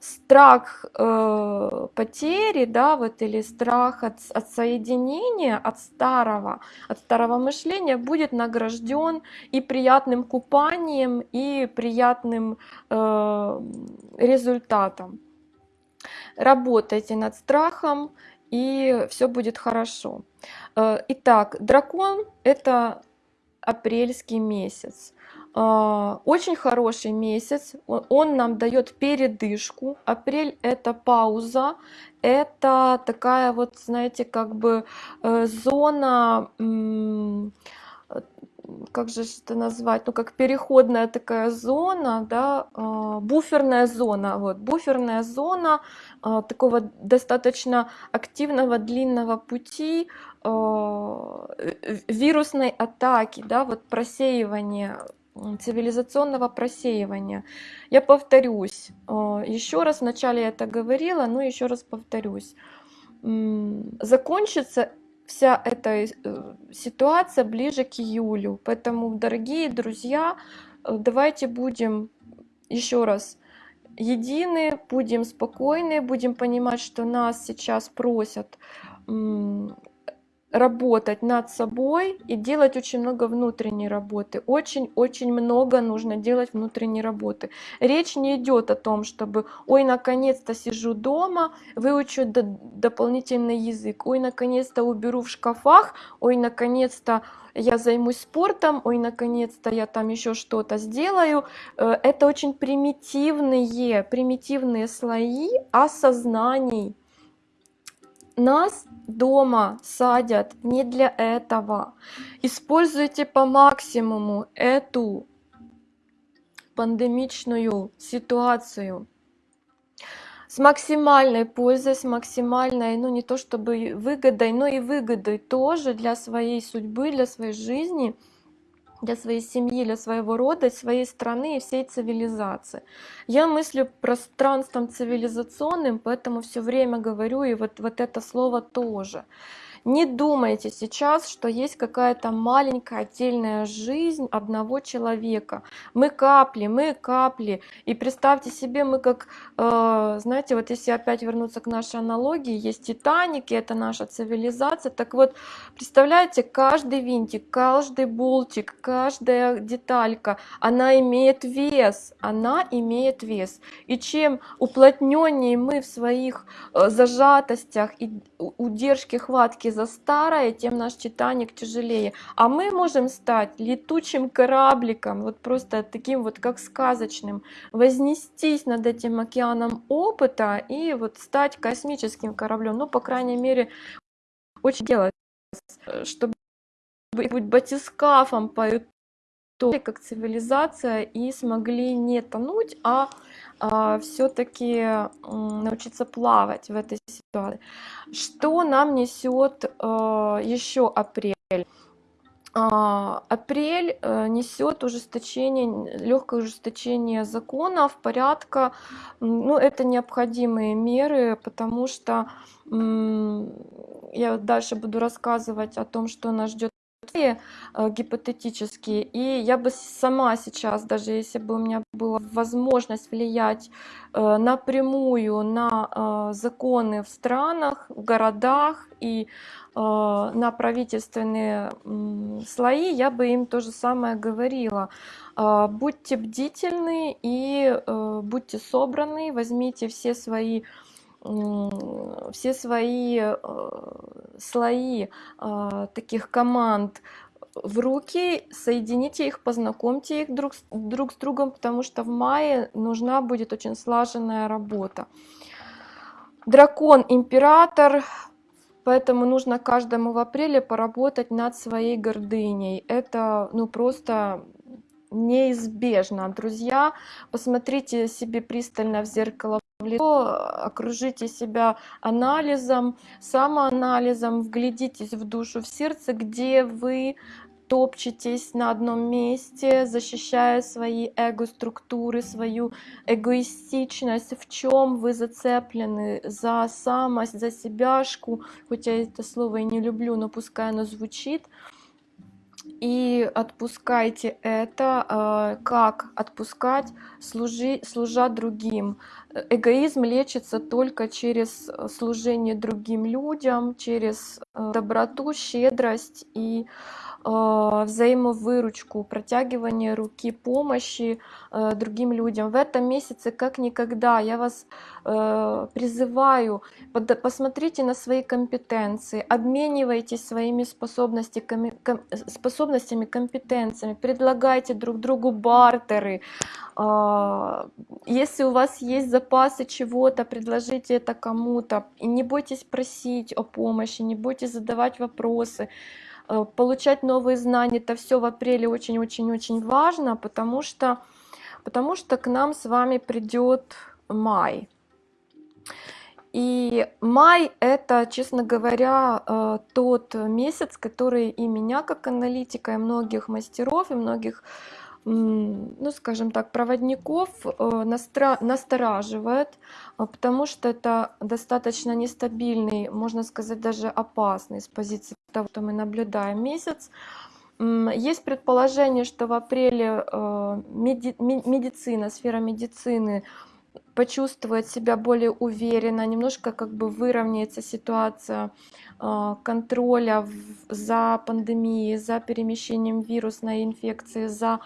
страх э, потери, да, вот или страх от, от соединения, от старого, от старого мышления, будет награжден и приятным купанием, и приятным э, результатом работайте над страхом, и все будет хорошо. Э, итак, дракон — это апрельский месяц. Э, очень хороший месяц, он нам дает передышку. Апрель это пауза, это такая вот, знаете, как бы э, зона как же это назвать, ну как переходная такая зона, да, а, буферная зона, вот, буферная зона а, такого достаточно активного длинного пути а, вирусной атаки, да, вот просеивания цивилизационного просеивания. Я повторюсь, еще раз, вначале я это говорила, но еще раз повторюсь. Закончится вся эта э, ситуация ближе к июлю. Поэтому, дорогие друзья, э, давайте будем еще раз едины, будем спокойны, будем понимать, что нас сейчас просят работать над собой и делать очень много внутренней работы. Очень-очень много нужно делать внутренней работы. Речь не идет о том, чтобы, ой, наконец-то сижу дома, выучу дополнительный язык, ой, наконец-то уберу в шкафах, ой, наконец-то я займусь спортом, ой, наконец-то я там еще что-то сделаю. Э, это очень примитивные, примитивные слои осознаний нас дома садят не для этого. Используйте по максимуму эту пандемичную ситуацию с максимальной пользой, с максимальной, ну не то чтобы выгодой, но и выгодой тоже для своей судьбы, для своей жизни – для своей семьи, для своего рода, своей страны и всей цивилизации. Я мыслю пространством цивилизационным, поэтому все время говорю, и вот, вот это слово тоже. Не думайте сейчас, что есть какая-то маленькая отдельная жизнь одного человека. Мы капли, мы капли. И представьте себе, мы как, э, знаете, вот если опять вернуться к нашей аналогии, есть Титаник, и это наша цивилизация. Так вот, представляете, каждый винтик, каждый болтик, каждая деталька, она имеет вес, она имеет вес. И чем уплотненнее мы в своих э, зажатостях и удержке хватки за старое, тем наш Титаник тяжелее. А мы можем стать летучим корабликом, вот просто таким вот как сказочным, вознестись над этим океаном опыта и вот стать космическим кораблем. Ну, по крайней мере, очень делать, чтобы быть батискафом по как цивилизация и смогли не тонуть, а, все-таки научиться плавать в этой ситуации. Что нам несет а, еще апрель? А, апрель э, несет ужесточение, легкое ужесточение законов, порядка. Ну, это необходимые меры, потому что я дальше буду рассказывать о том, что нас ждет гипотетические. И я бы сама сейчас, даже если бы у меня была возможность влиять э, напрямую на э, законы в странах, в городах и э, на правительственные э, слои, я бы им то же самое говорила. Э, будьте бдительны и э, будьте собраны, возьмите все свои все свои э, слои э, таких команд в руки, соедините их, познакомьте их друг, друг с другом, потому что в мае нужна будет очень слаженная работа. дракон император, поэтому нужно каждому в апреле поработать над своей гордыней. Это ну просто неизбежно. Друзья, посмотрите себе пристально в зеркало в лицо, окружите себя анализом, самоанализом, вглядитесь в душу, в сердце, где вы топчетесь на одном месте, защищая свои эго-структуры, свою эгоистичность, в чем вы зацеплены за самость, за себяшку, хотя я это слово и не люблю, но пускай оно звучит, и отпускайте это. а, Как отпускать, служи, служа другим. Эгоизм лечится только через э, служение другим людям, через э, доброту, щедрость и взаимовыручку, протягивание руки помощи э, другим людям. В этом месяце как никогда я вас э, призываю, посмотрите на свои компетенции, обменивайтесь своими ком- способностями, компетенциями, предлагайте друг другу бартеры. А, Если у вас есть запасы чего-то, предложите это кому-то. И не бойтесь просить о помощи, не бойтесь задавать вопросы э, получать новые знания, это все в апреле очень-очень-очень важно, потому что, потому что к нам с вами придет май. И май это, честно говоря, э, тот месяц, который и меня как аналитика, и многих мастеров, и многих, ну скажем так, проводников э, настораживает, а, потому что это достаточно нестабильный, можно сказать, даже опасный с позиции того, что мы наблюдаем месяц. Есть предположение, что в апреле э, медицина, сфера медицины почувствует себя более уверенно, немножко как бы выровняется ситуация контроля за пандемией, за перемещением вирусной инфекции, за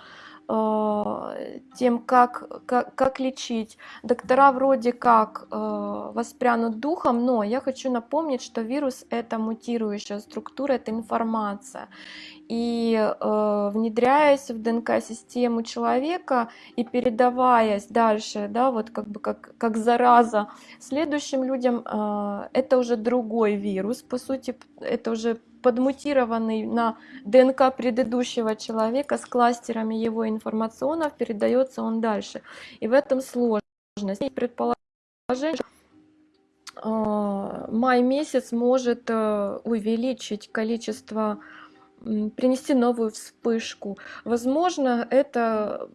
тем, как, как, как лечить. Доктора вроде как э, воспрянут духом, но я хочу напомнить, что вирус это мутирующая структура, это информация. И э, внедряясь в ДНК-систему человека и передаваясь дальше, да, вот как бы как, как зараза следующим людям, э, это уже другой вирус, по сути, это уже подмутированный на ДНК предыдущего человека с кластерами его информационов, передается он дальше. И в этом сложность. Предположение, что э, май месяц может э, увеличить количество, принести новую вспышку. Возможно, это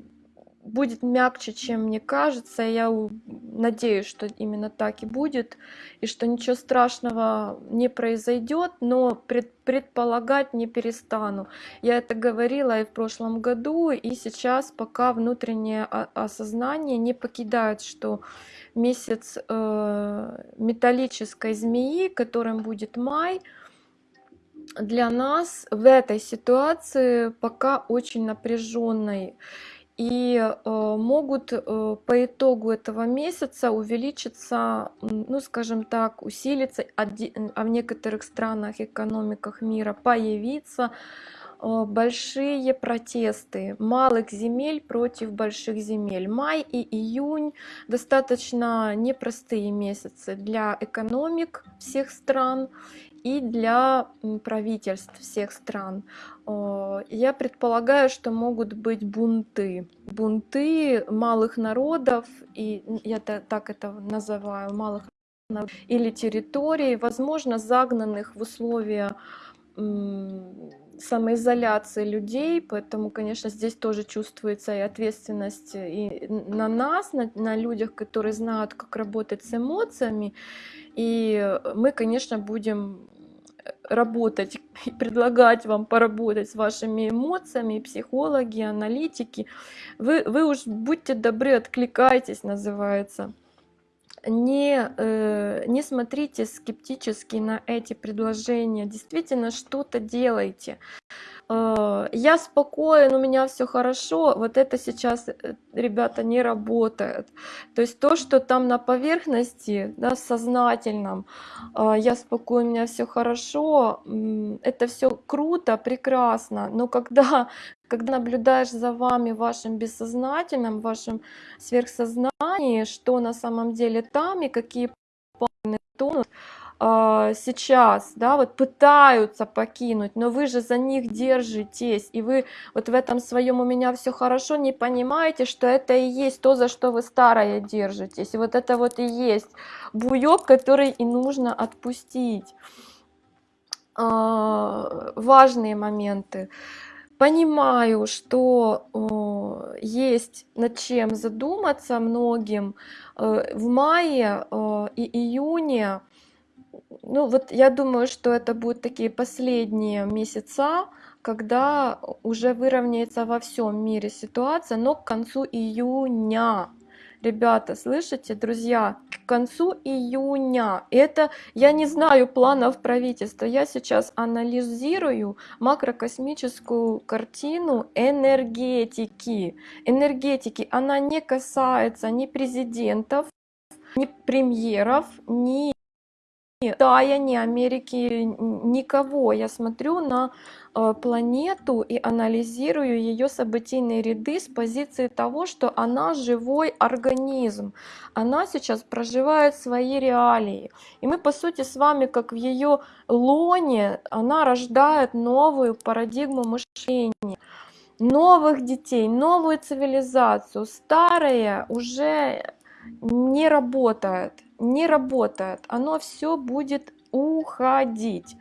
будет мягче, чем мне кажется. Я надеюсь, что именно так и будет, и что ничего страшного не произойдет, но пред- предполагать не перестану. Я это говорила и в прошлом году, и сейчас пока внутреннее осознание не покидает, что месяц э, металлической змеи, которым будет май, для нас в этой ситуации пока очень напряженной и э, могут э, по итогу этого месяца увеличиться, ну скажем так, усилиться, оди- а в некоторых странах, экономиках мира появиться э, большие протесты малых земель против больших земель. Май и июнь достаточно непростые месяцы для экономик всех стран и для правительств всех стран. Я предполагаю, что могут быть бунты. Бунты малых народов, и я та- так это называю, малых народов, или территорий, возможно, загнанных в условия самоизоляции людей, поэтому, конечно, здесь тоже чувствуется и ответственность и на нас, на, на людях, которые знают, как работать с эмоциями, и мы, конечно, будем работать предлагать вам поработать с вашими эмоциями, психологи, аналитики. Вы, вы уж будьте добры, откликайтесь, называется. Не, э, не смотрите скептически на эти предложения, действительно что-то делайте. Э, Я спокоен, у меня все хорошо, вот это сейчас, э, ребята, не работает. То есть то, что там на поверхности, да, в сознательном, а, я спокоен, у меня все хорошо, это все круто, прекрасно, но когда, когда наблюдаешь за вами в вашем бессознательном, в вашем сверхсознании, что на самом деле там и какие тонус а, сейчас, да, вот пытаются покинуть, но вы же за них держитесь, и вы вот в этом своем у меня все хорошо не понимаете, что это и есть то, за что вы старое держитесь, и вот это вот и есть буёк, который и нужно отпустить. А, важные моменты. Понимаю, что есть над чем задуматься многим. Э, в мае э, и июне, ну вот я думаю, что это будут такие последние месяца, когда уже выровняется во всем мире ситуация, но к концу июня. Ребята, слышите, друзья, к концу июня, это я не знаю планов правительства, я сейчас анализирую макрокосмическую картину энергетики. Энергетики, она не касается ни президентов, ни премьеров, ни Китая, ни Америки, никого. Я смотрю на э, планету и анализирую ее событийные ряды с позиции того, что она живой организм. Она сейчас проживает свои реалии. И мы, по сути, с вами, как в ее лоне, она рождает новую парадигму мышления новых детей, новую цивилизацию. Старое уже не работает не работает, оно все будет уходить.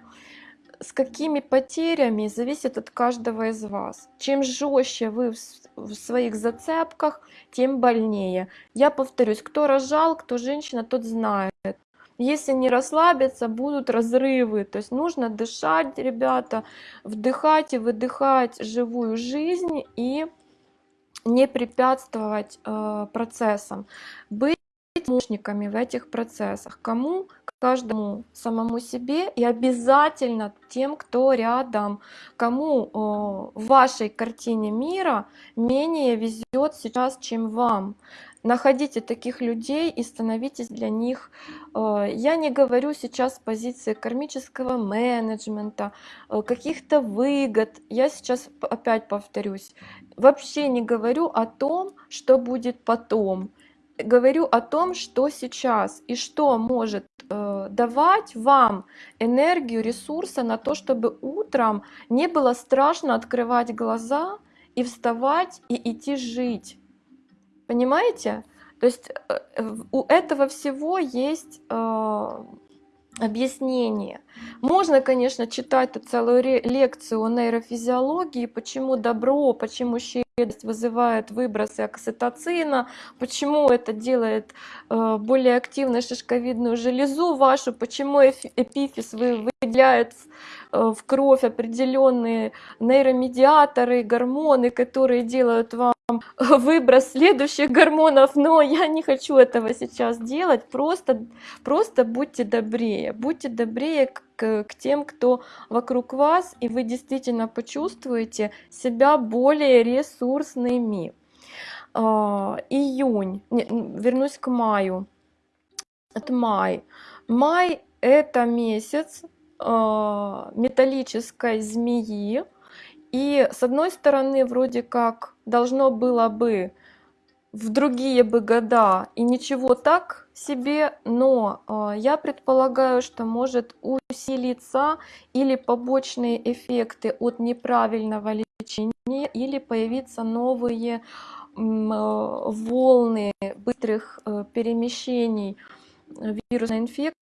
С какими потерями зависит от каждого из вас. Чем жестче вы в своих зацепках, тем больнее. Я повторюсь, кто рожал, кто женщина, тот знает. Если не расслабиться, будут разрывы. То есть нужно дышать, ребята, вдыхать и выдыхать живую жизнь и не препятствовать э, процессам. Быть помощниками в этих процессах. Кому? Каждому самому себе и обязательно тем, кто рядом, кому в вашей картине мира менее везет сейчас, чем вам. Находите таких людей и становитесь для них. Я не говорю сейчас с позиции кармического менеджмента, каких-то выгод. Я сейчас опять повторюсь. Вообще не говорю о том, что будет потом говорю о том, что сейчас и что может э, давать вам энергию, ресурсы на то, чтобы утром не было страшно открывать глаза и вставать и идти жить. Понимаете? То есть э, у этого всего есть э, объяснение. Можно, конечно, читать целую лекцию о нейрофизиологии, почему добро, почему щедрость вызывает выбросы окситоцина, почему это делает э, более активной шишковидную железу вашу, почему эпифиз выделяет э, в кровь определенные нейромедиаторы, гормоны, которые делают вам выброс следующих гормонов, но я не хочу этого сейчас делать, просто, просто будьте добрее, будьте добрее к, к тем, кто вокруг вас, и вы действительно почувствуете себя более ресурсными. А, июнь, вернусь к маю, это май. Май это месяц металлической змеи, и с одной стороны, вроде как должно было бы в другие бы года и ничего так себе, но э, я предполагаю, что может усилиться или побочные эффекты от неправильного лечения, или появиться новые э, волны быстрых э, перемещений вирусной инфекции,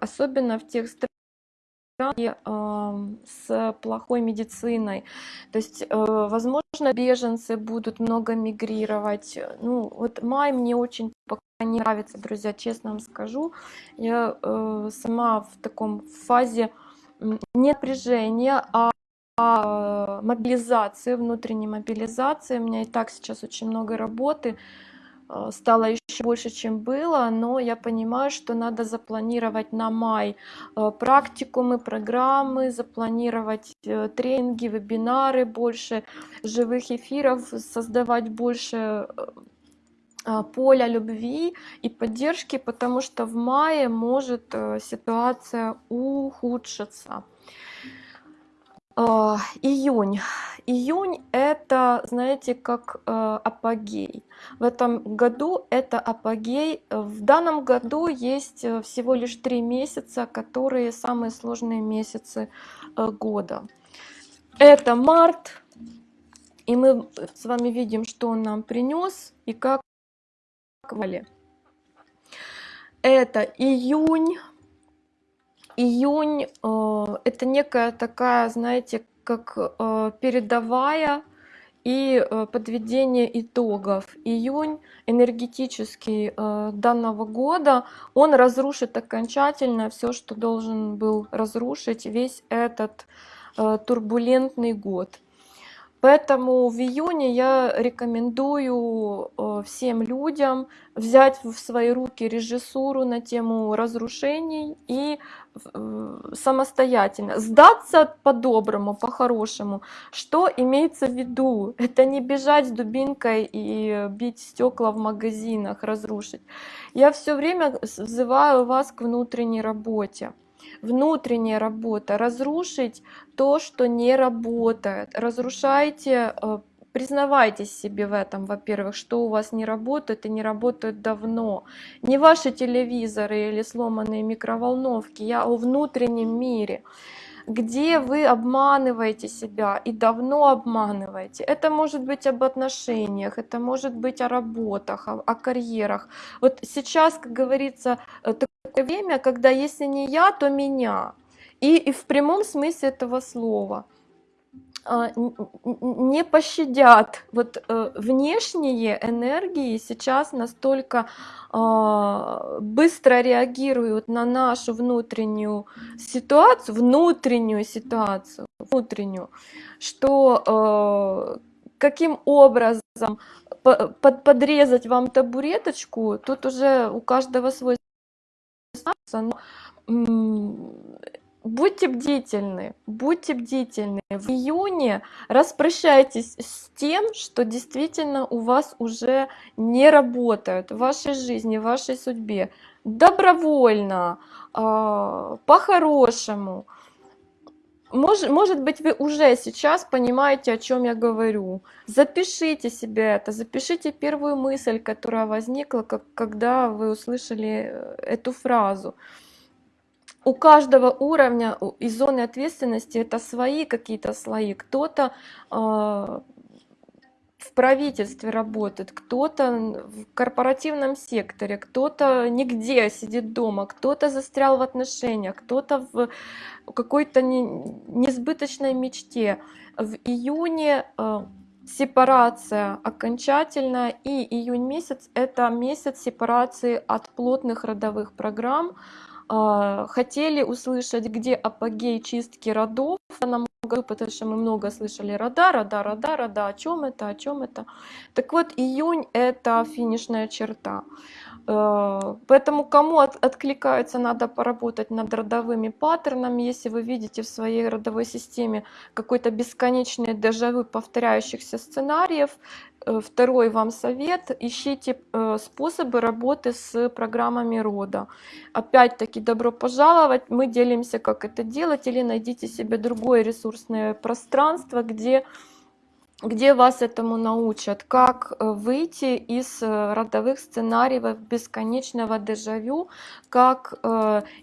особенно в тех странах, с плохой медициной. То есть, э, возможно, беженцы будут много мигрировать. Ну, вот май мне очень пока не нравится, друзья, честно вам скажу. Я э, сама в таком фазе не напряжения, а мобилизации, внутренней мобилизации. У меня и так сейчас очень много работы. Э, стало еще больше, чем было, но я понимаю, что надо запланировать на май э, практикумы, программы, запланировать э, тренинги, вебинары, больше живых эфиров, создавать больше поля любви и поддержки, потому что в мае может ситуация ухудшиться. А, Июнь. Июнь это, знаете, как э, апогей. В этом году это апогей. В данном году есть э, всего лишь три месяца, которые самые сложные месяцы э, года. Это март, и мы с вами видим, что он нам принес и как вали. Это июнь. Июнь э, это некая такая, знаете, как э, передовая и э, подведение итогов. Июнь энергетический э, данного года, он разрушит окончательно все, что должен был разрушить весь этот э, турбулентный год. Поэтому в июне я рекомендую э, всем людям взять в свои руки режиссуру на тему разрушений и самостоятельно сдаться по-доброму, по-хорошему. Что имеется в виду? Это не бежать с дубинкой и бить стекла в магазинах, разрушить. Я все время взываю вас к внутренней работе внутренняя работа, разрушить то, что не работает. Разрушайте, э, признавайтесь себе в этом, во-первых, что у вас не работает и не работает давно. Не ваши телевизоры или сломанные микроволновки, я о внутреннем мире где вы обманываете себя и давно обманываете. Это может быть об отношениях, это может быть о работах, о, о карьерах. Вот сейчас, как говорится, э, такое время, когда если не я, то меня. И, и в прямом смысле этого слова не пощадят. Вот э, внешние энергии сейчас настолько а, быстро реагируют на нашу внутреннюю ситуацию, внутреннюю ситуацию, внутреннюю, что э, каким образом подрезать вам табуреточку, тут уже у каждого свой но будьте бдительны, будьте бдительны. В июне распрощайтесь с тем, что действительно у вас уже не работает в вашей жизни, в вашей судьбе. Добровольно, а, по-хорошему. Может, может быть, вы уже сейчас понимаете, о чем я говорю. Запишите себе это, запишите первую мысль, которая возникла, как, когда вы услышали э, эту фразу. У каждого уровня и зоны ответственности это свои какие-то слои. Кто-то э, в правительстве работает, кто-то в корпоративном секторе, кто-то нигде сидит дома, кто-то застрял в отношениях, кто-то в какой-то несбыточной мечте. В июне э, сепарация окончательная, и июнь месяц — это месяц сепарации от плотных родовых программ, хотели услышать, где апогей чистки родов потому что мы много слышали рода, рода, рода, рода, о чем это, о чем это. Так вот, июнь это финишная черта. А, поэтому кому от, откликается, надо поработать над родовыми паттернами. Если вы видите в своей родовой системе какой-то бесконечный дежавю повторяющихся сценариев, Э, второй вам совет, ищите э, способы работы с программами рода. Опять-таки, добро пожаловать, мы делимся, как это делать, или найдите себе другое ресурсное пространство, где где вас этому научат, как э, выйти из родовых сценариев бесконечного дежавю, как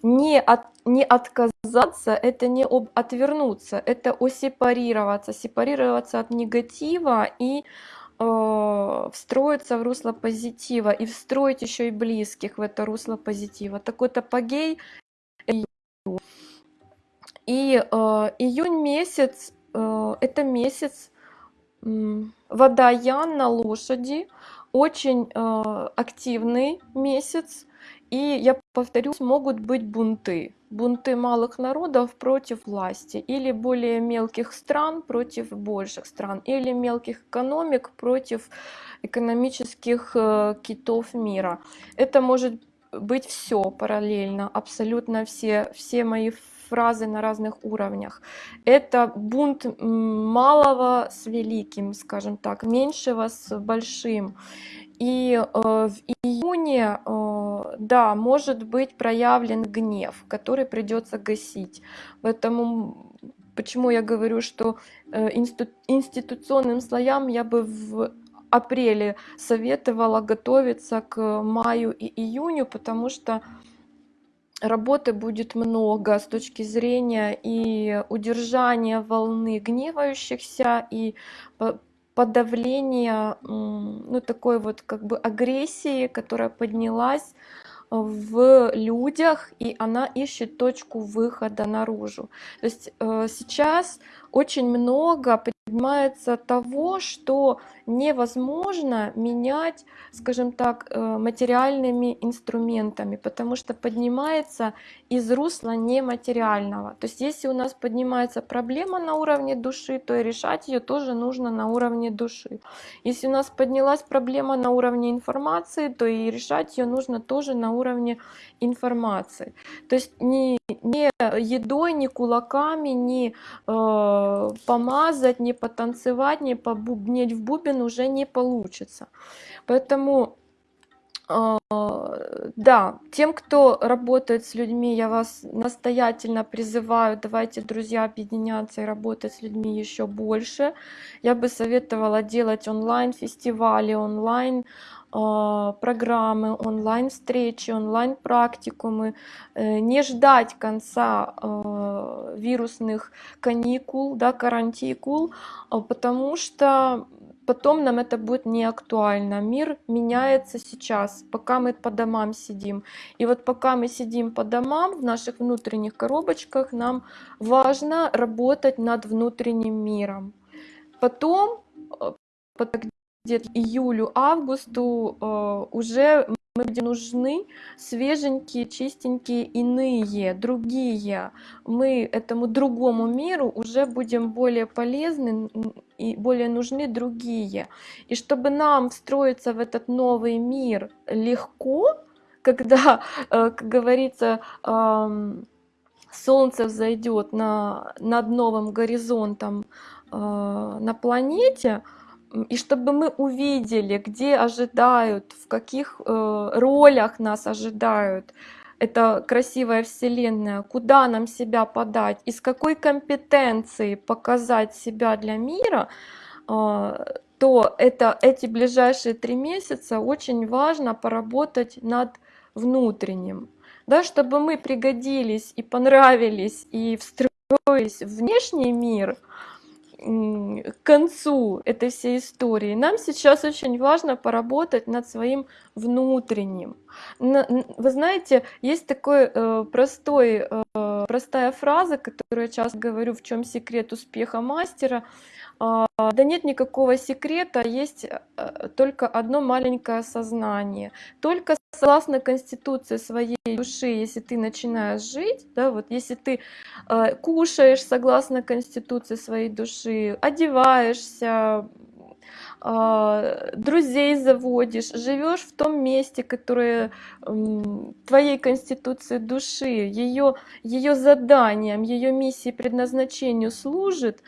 не, от, не отказаться, это не об, отвернуться, это осепарироваться, сепарироваться от негатива и Э, встроиться в русло позитива и встроить еще и близких в это русло позитива. Такой-то апогей. И э, июнь месяц, э, это месяц э, водоян на лошади, очень э, активный месяц, и я повторюсь, могут быть бунты. Бунты малых народов против власти, или более мелких стран против больших стран, или мелких экономик против экономических э, китов мира. Это может быть все параллельно, абсолютно все, все мои фразы на разных уровнях. Это бунт малого с великим, скажем так, меньшего с большим. И э, в июне, э, да, может быть проявлен гнев, который придется гасить. Поэтому почему я говорю, что э, институционным слоям я бы в апреле советовала готовиться к маю и июню, потому что работы будет много с точки зрения и удержания волны гневающихся, и подавления ну, такой вот как бы агрессии, которая поднялась в людях, и она ищет точку выхода наружу. То есть э, сейчас очень много поднимается того, что невозможно менять, скажем так, э, материальными инструментами, потому что поднимается из русла нематериального. То есть если у нас поднимается проблема на уровне души, то и решать ее тоже нужно на уровне души. Если у нас поднялась проблема на уровне информации, то и решать ее нужно тоже на уровне информации. То есть не, не едой, не кулаками, не э, помазать, не потанцевать, не побубнеть в бубен уже не получится. Поэтому э, да, тем, кто работает с людьми, я вас настоятельно призываю, давайте, друзья, объединяться и работать с людьми еще больше. Я бы советовала делать онлайн-фестивали, онлайн а, программы, онлайн-встречи, онлайн-практикумы, э, не ждать конца а, вирусных каникул, да, карантикул, а, потому что потом нам это будет не актуально. Мир меняется сейчас, пока мы по домам сидим. И вот пока мы сидим по домам, в наших внутренних коробочках, нам важно работать над внутренним миром. Потом, где-то июлю-августу э, уже мы будем нужны свеженькие, чистенькие, иные, другие. Мы этому другому миру уже будем более полезны и более нужны другие. И чтобы нам встроиться в этот новый мир легко, когда, э, как говорится, солнце взойдет на, над новым горизонтом э, на планете, и чтобы мы увидели, где ожидают, в каких э, ролях нас ожидают. Эта красивая вселенная, куда нам себя подать, из какой компетенции показать себя для мира, э, то это, эти ближайшие три месяца очень важно поработать над внутренним, да, чтобы мы пригодились и понравились и встроились в внешний мир – к концу этой всей истории, нам сейчас очень важно поработать над своим внутренним. Вы знаете, есть такой э, простой, э, простая фраза, которую я часто говорю, в чем секрет успеха мастера. А, да нет никакого секрета, есть э, только одно маленькое сознание. Только согласно конституции своей души, если ты начинаешь жить, да, вот если ты э, кушаешь согласно конституции своей души, одеваешься, э, друзей заводишь, живешь в том месте, которое э, твоей конституции души, ее, ее заданием, ее миссией, предназначению служит,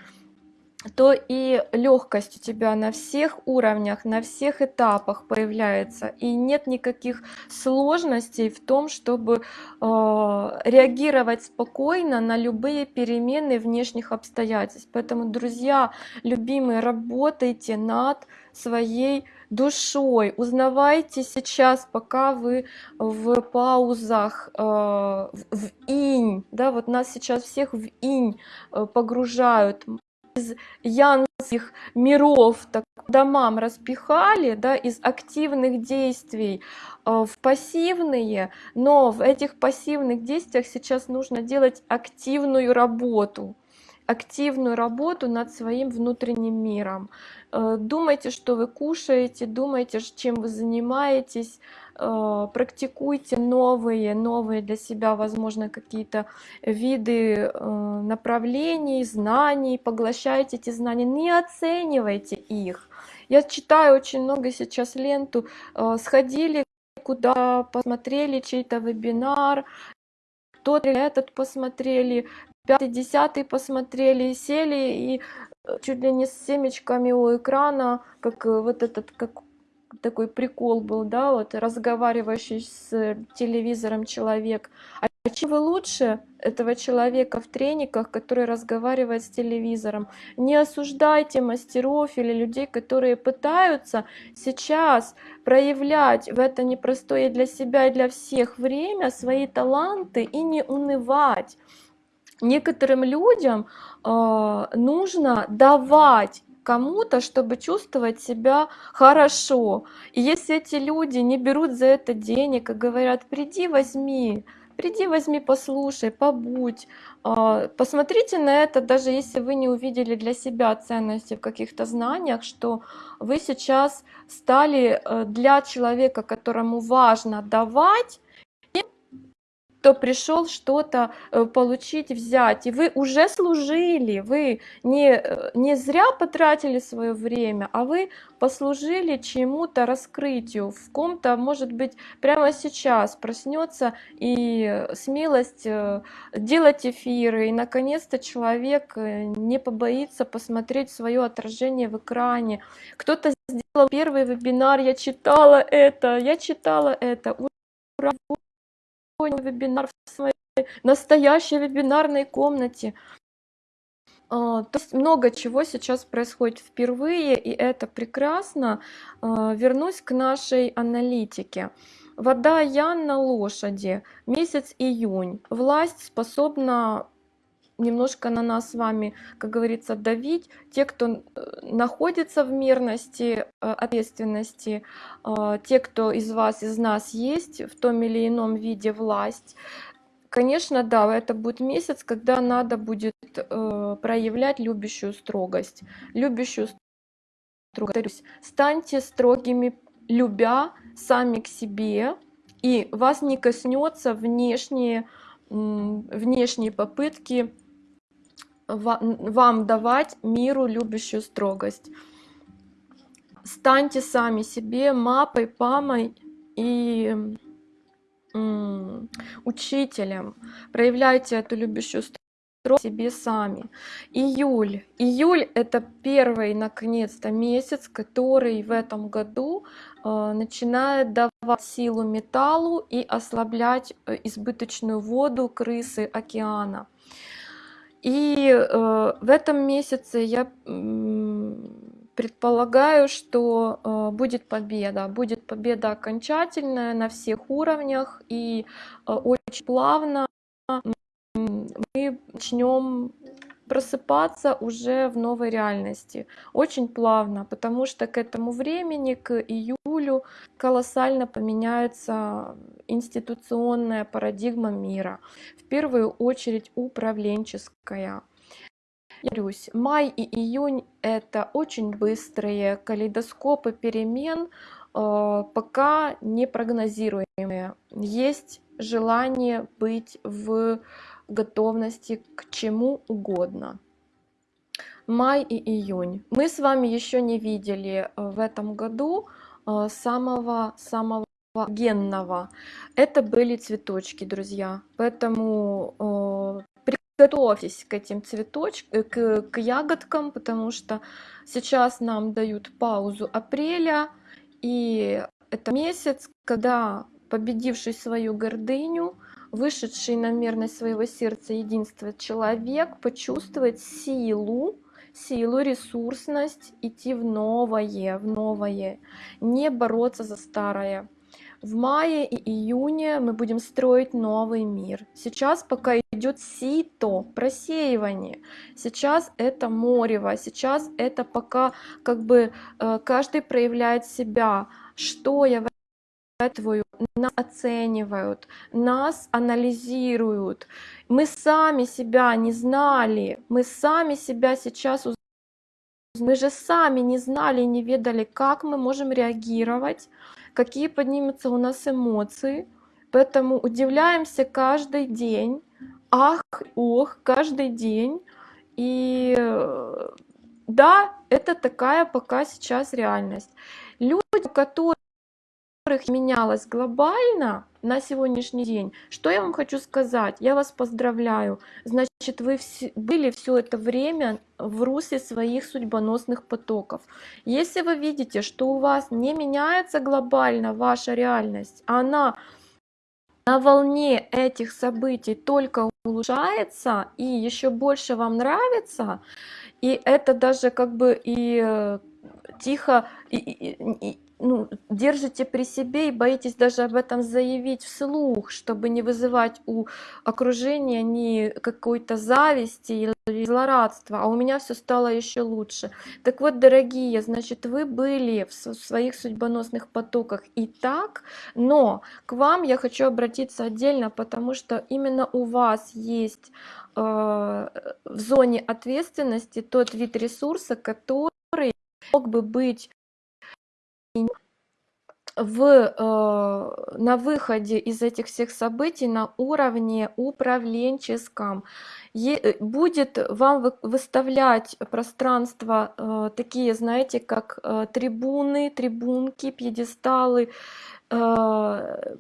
то и легкость у тебя на всех уровнях, на всех этапах появляется. И нет никаких сложностей в том, чтобы э, реагировать спокойно на любые перемены внешних обстоятельств. Поэтому, друзья, любимые, работайте над своей душой. Узнавайте сейчас, пока вы в паузах, э, в инь. Да, вот нас сейчас всех в инь э, погружают из янских миров так домам распихали, да, из активных действий э, в пассивные, но в этих пассивных действиях сейчас нужно делать активную работу, активную работу над своим внутренним миром. Э, думайте, что вы кушаете, думайте, чем вы занимаетесь, э, практикуйте новые, новые для себя, возможно, какие-то виды э, направлений, знаний, поглощайте эти знания, не оценивайте их. Я читаю очень много сейчас ленту, сходили куда, посмотрели чей-то вебинар, тот этот посмотрели, пятый, десятый посмотрели, сели и чуть ли не с семечками у экрана, как э, вот этот, как такой прикол был, да, вот разговаривающий с телевизором человек, чем вы лучше этого человека в трениках, который разговаривает с телевизором. Не осуждайте мастеров или людей, которые пытаются сейчас проявлять в это непростое для себя и для всех время свои таланты и не унывать. Некоторым людям э, нужно давать кому-то, чтобы чувствовать себя хорошо. И если эти люди не берут за это денег и говорят, приди, возьми, приди, возьми, послушай, побудь, а, посмотрите на это, даже если вы не увидели для себя ценности в каких-то знаниях, что вы сейчас стали э, для человека, которому важно давать, кто пришел что-то э, получить, взять. И вы уже служили, вы не, э, не зря потратили свое время, а вы послужили чему-то раскрытию. В ком-то, может быть, прямо сейчас проснется и смелость э, делать эфиры. И, наконец-то, человек не побоится посмотреть свое отражение в экране. Кто-то сделал первый вебинар, я читала это, я читала это. Ура! Вебинар в своей настоящей вебинарной комнате. А, то есть много чего сейчас происходит впервые, и это прекрасно. А, вернусь к нашей аналитике. Вода Ян на лошади, месяц июнь. Власть способна немножко на нас с вами, как говорится, давить. Те, кто э, находится в мирности, э, ответственности, э, те, кто из вас, из нас есть в том или ином виде власть, Конечно, да, это будет месяц, когда надо будет проявлять любящую строгость. Любящую строгость. Станьте строгими, любя сами к себе, и вас не коснется внешние, внешние попытки вам давать миру любящую строгость. Станьте сами себе мапой, памой и учителем. Проявляйте эту любящую строгость себе сами. Июль. Июль это первый, наконец-то, месяц, который в этом году э, начинает давать силу металлу и ослаблять э, избыточную воду крысы океана. И э, в этом месяце я предполагаю, что э, будет победа. Будет победа окончательная на всех уровнях и э, очень плавно мы начнем просыпаться уже в новой реальности. Очень плавно, потому что к этому времени, к июлю, колоссально поменяется институционная парадигма мира. В первую очередь управленческая. Повторюсь, май и июнь это очень быстрые калейдоскопы перемен, э, пока не прогнозируемые. Есть желание быть в готовности к чему угодно. Май и июнь. Мы с вами еще не видели э, в этом году самого-самого э, генного. Это были цветочки, друзья. Поэтому э, приготовьтесь к этим цветочкам, к, к ягодкам, потому что сейчас нам дают паузу апреля, и это месяц, когда победивший свою гордыню, вышедший на мерность своего сердца единства человек почувствовать силу, силу, ресурсность, идти в новое, в новое, не бороться за старое. В мае и июне мы будем строить новый мир. Сейчас пока идет сито, просеивание. Сейчас это морево, сейчас это пока как бы э, каждый проявляет себя. Что я твою, нас оценивают, нас анализируют. Мы сами себя не знали, мы сами себя сейчас мы же сами не знали, не ведали, как мы можем реагировать, какие поднимутся у нас эмоции. Поэтому удивляемся каждый день, ах, ох, каждый день. И да, это такая пока сейчас реальность. Люди, которые которых менялось глобально на сегодняшний день, что я вам хочу сказать? Я вас поздравляю. Значит, вы были все это время в русле своих судьбоносных потоков. Если вы видите, что у вас не меняется глобально ваша реальность, она на волне этих событий только улучшается и еще больше вам нравится, и это даже как бы и э, тихо и, и, ну, держите при себе и боитесь даже об этом заявить вслух, чтобы не вызывать у окружения ни какой-то зависти или злорадства, а у меня все стало еще лучше. Так вот, дорогие, значит, вы были в своих судьбоносных потоках и так, но к вам я хочу обратиться отдельно, потому что именно у вас есть э, в зоне ответственности тот вид ресурса, который мог бы быть в, э, на выходе из этих всех событий на уровне управленческом. Е, э, будет вам вы, выставлять пространство э, такие, знаете, как э, трибуны, трибунки, пьедесталы, э,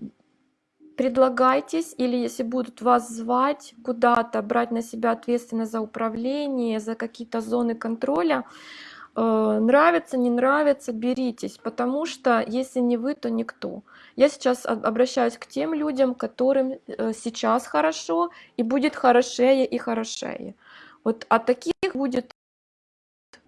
предлагайтесь, или если будут вас звать куда-то, брать на себя ответственность за управление, за какие-то зоны контроля, нравится, не нравится, беритесь, потому что если не вы, то никто. Я сейчас обращаюсь к тем людям, которым э, сейчас хорошо, и будет хорошее и хорошее. Вот, а таких будет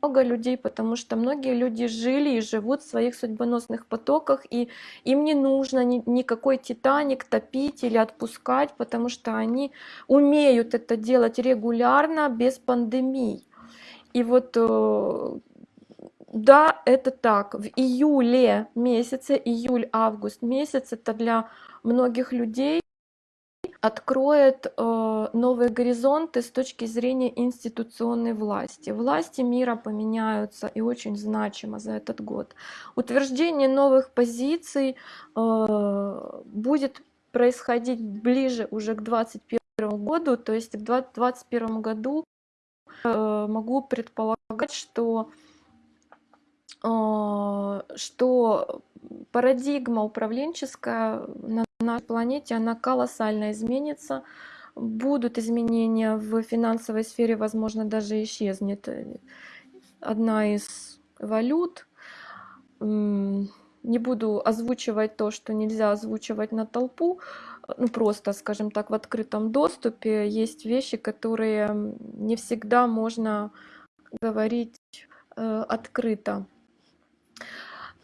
много людей, потому что многие люди жили и живут в своих судьбоносных потоках, и им не нужно ни, никакой титаник топить или отпускать, потому что они умеют это делать регулярно, без пандемий. И вот э, да, это так. В июле месяце, июль-август месяц, это для многих людей откроет э, новые горизонты с точки зрения институционной власти. Власти мира поменяются и очень значимо за этот год. Утверждение новых позиций э, будет происходить ближе уже к 2021 году, то есть к 2021 году э, могу предполагать, что что парадигма управленческая на нашей планете, она колоссально изменится. Будут изменения в финансовой сфере, возможно, даже исчезнет одна из валют. Не буду озвучивать то, что нельзя озвучивать на толпу, ну просто, скажем так, в открытом доступе. Есть вещи, которые не всегда можно говорить э, открыто.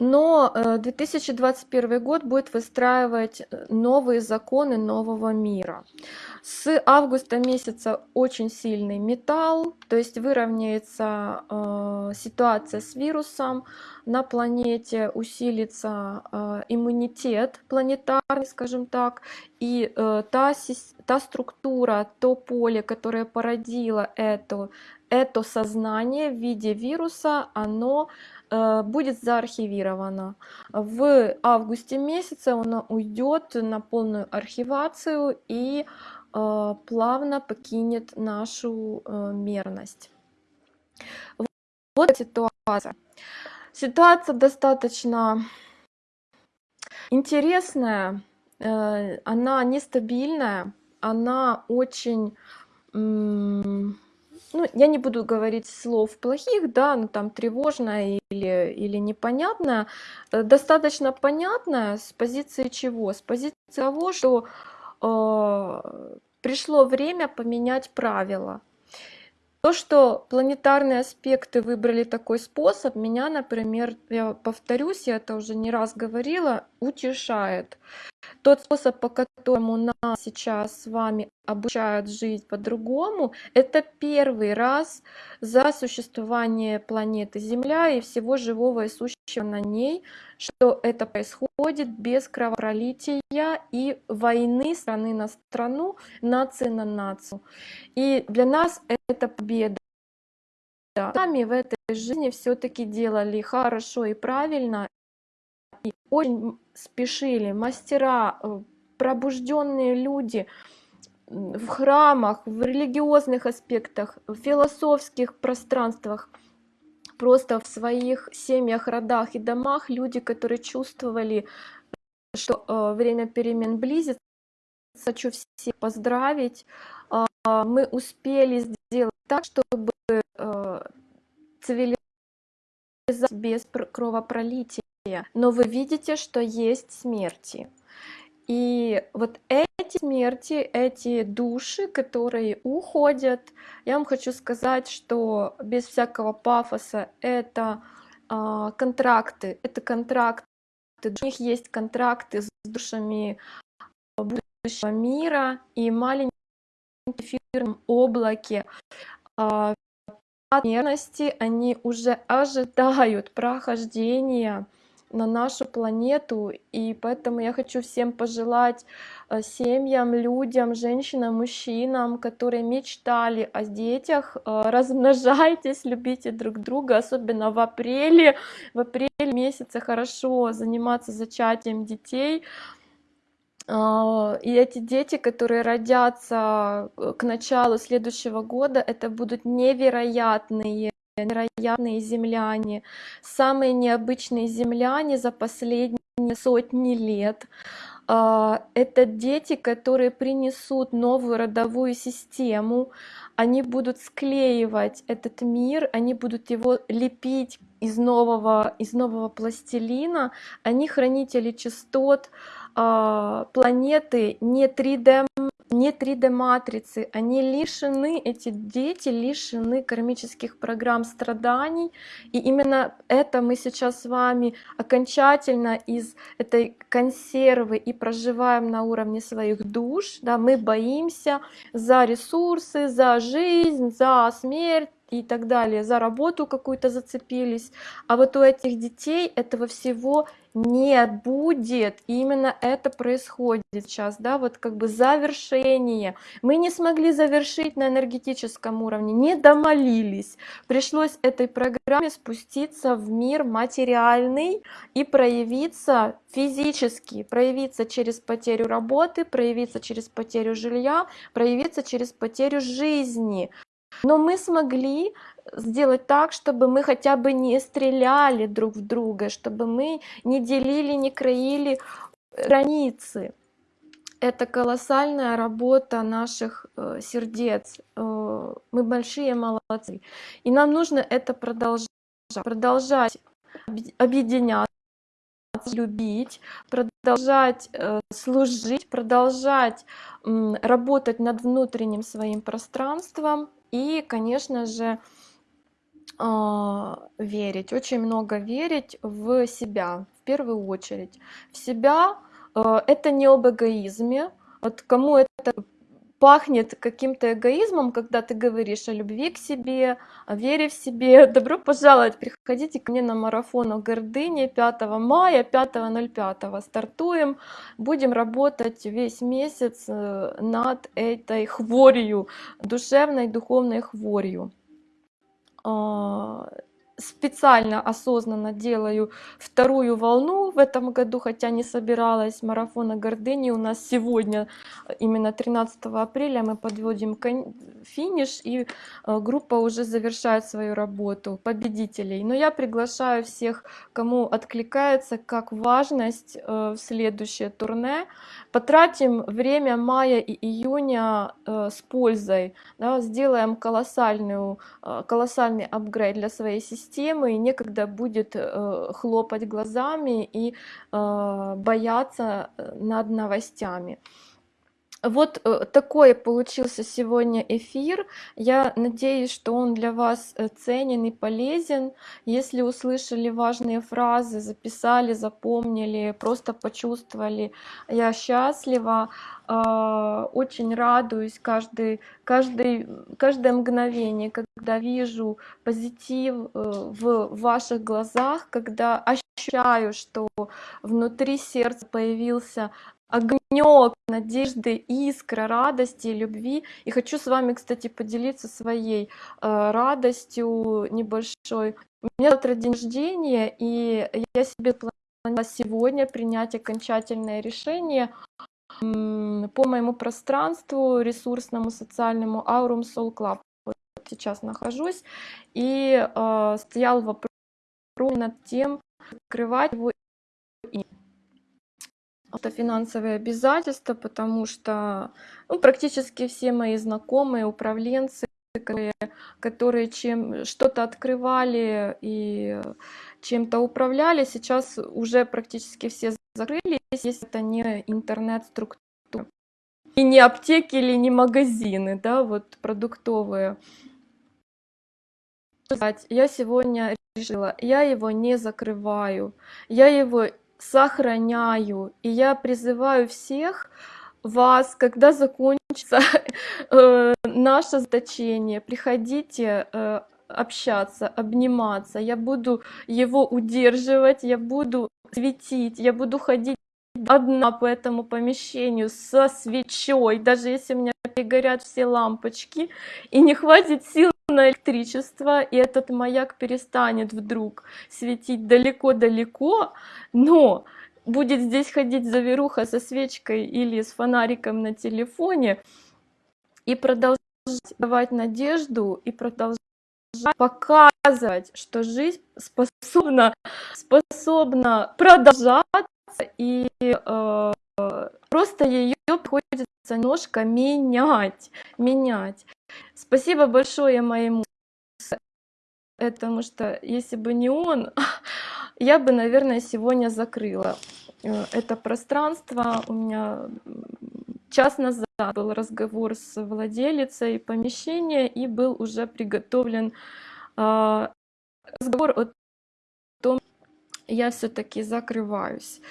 Но 2021 э, год будет выстраивать э, новые законы нового мира. С августа месяца очень сильный металл, то есть выровняется э, ситуация с вирусом на планете, усилится э, иммунитет планетарный, скажем так, и э, та, та структура, то поле, которое породило это, это сознание в виде вируса, оно Э, будет заархивировано. В августе месяце оно уйдет на полную архивацию и э, плавно покинет нашу э, мерность. Вот ситуация. Ситуация достаточно интересная, она нестабильная, она очень ну, я не буду говорить слов плохих, да, ну там тревожная или, или непонятная, э, достаточно понятная с позиции чего? С позиции того, что э, пришло время поменять правила. То, что планетарные аспекты выбрали такой способ, меня, например, я повторюсь, я это уже не раз говорила, утешает. Тот способ, по которому нас сейчас с вами обучают жить по-другому, это первый раз за существование планеты Земля и всего живого и сущего на ней, что это происходит без кровопролития и войны страны на страну, нации на нацию. И для нас это победа. Сами в этой жизни все-таки делали хорошо и правильно, и очень спешили мастера, э, пробужденные люди в храмах, в религиозных аспектах, в философских пространствах, просто в своих семьях, родах и домах люди, которые чувствовали, что э, время перемен близится. Хочу всех поздравить. Э, мы успели сделать так, чтобы э, цивилизация без кровопролития но вы видите, что есть смерти. И вот эти смерти, эти души, которые уходят, я вам хочу сказать, что без всякого пафоса это а, контракты, это контракты, у них есть контракты с душами будущего мира и маленькие эфирном облаке. А, смертности, они уже ожидают прохождения на нашу планету, и поэтому я хочу всем пожелать э, семьям, людям, женщинам, мужчинам, которые мечтали о детях, э, размножайтесь, любите друг друга, особенно в апреле, в апреле месяце хорошо заниматься зачатием детей, а, и эти дети, которые родятся э, к началу следующего года, это будут невероятные невероятные земляне, самые необычные земляне за последние сотни лет. А, это дети, которые принесут новую родовую систему, они будут склеивать этот мир, они будут его лепить из нового, из нового пластилина, они хранители частот, а, планеты не 3D не 3D матрицы, они лишены, эти дети лишены кармических программ страданий, и именно это мы сейчас с вами окончательно из этой консервы и проживаем на уровне своих душ, да, мы боимся за ресурсы, за жизнь, за смерть, и так далее, за работу какую-то зацепились. А вот у этих детей этого всего не будет. И именно это происходит сейчас, да, вот как бы завершение. Мы не смогли завершить на энергетическом уровне, не домолились. Пришлось этой программе спуститься в мир материальный и проявиться физически, проявиться через потерю работы, проявиться через потерю жилья, проявиться через потерю жизни. Но мы смогли сделать так, чтобы мы хотя бы не стреляли друг в друга, чтобы мы не делили, не краили границы. Это колоссальная работа наших э, сердец. Э, мы большие молодцы. И нам нужно это продолжать, продолжать объединяться, любить, продолжать э, служить, продолжать э, работать над внутренним своим пространством и, конечно же, а, верить, очень много верить в себя, в первую очередь. В себя а, это не об эгоизме. Вот кому это пахнет каким-то эгоизмом, когда ты говоришь о любви к себе, о вере в себе. Добро пожаловать, приходите ко мне на марафон о гордыне 5 мая, 5.05 стартуем. Будем работать весь месяц э, над этой хворью, душевной, духовной хворью а, специально, осознанно делаю вторую волну в этом году, хотя не собиралась марафона гордыни. У нас сегодня, именно 13 апреля, мы подводим финиш, и э, группа уже завершает свою работу победителей. Но я приглашаю всех, кому откликается, как важность э, в следующее турне. Потратим время мая и июня э, с пользой, да, сделаем колоссальную, колоссальный апгрейд для своей системы, системы, и некогда будет э, хлопать глазами и э, бояться э, над новостями. Вот такой получился сегодня эфир. Я надеюсь, что он для вас ценен и полезен. Если услышали важные фразы, записали, запомнили, просто почувствовали, я счастлива. А, очень радуюсь каждый, каждый, каждое мгновение, когда вижу позитив э, в ваших глазах, когда ощущаю, что внутри сердца появился огонек надежды, искра радости, любви. И хочу с вами, кстати, поделиться своей э, радостью небольшой. У меня завтра день рождения, и я себе планировала сегодня принять окончательное решение по моему пространству ресурсному, социальному Aurum Soul Club. Вот сейчас нахожусь. И э, стоял вопрос над тем, открывать его это финансовые обязательства, потому что ну, практически все мои знакомые, управленцы, которые, которые чем что-то открывали и чем-то управляли, сейчас уже практически все закрылись, если это не интернет-структура. И не аптеки или не магазины, да, вот продуктовые. Я сегодня решила, я его не закрываю, я его сохраняю, и я призываю всех вас, когда закончится э, наше заточение, приходите э, общаться, обниматься, я буду его удерживать, я буду светить, я буду ходить одна по этому помещению со свечой, даже если у меня перегорят все лампочки и не хватит сил на электричество, и этот маяк перестанет вдруг светить далеко-далеко, но будет здесь ходить заверуха со свечкой или с фонариком на телефоне и продолжать давать надежду и продолжать показывать, что жизнь способна, способна продолжаться и э, просто ее приходится немножко менять, менять. Спасибо большое моему потому что если бы не он, я бы, наверное, сегодня закрыла э, это пространство. У меня час назад был разговор с владелицей помещения и был уже приготовлен э, разговор о я все-таки закрываюсь.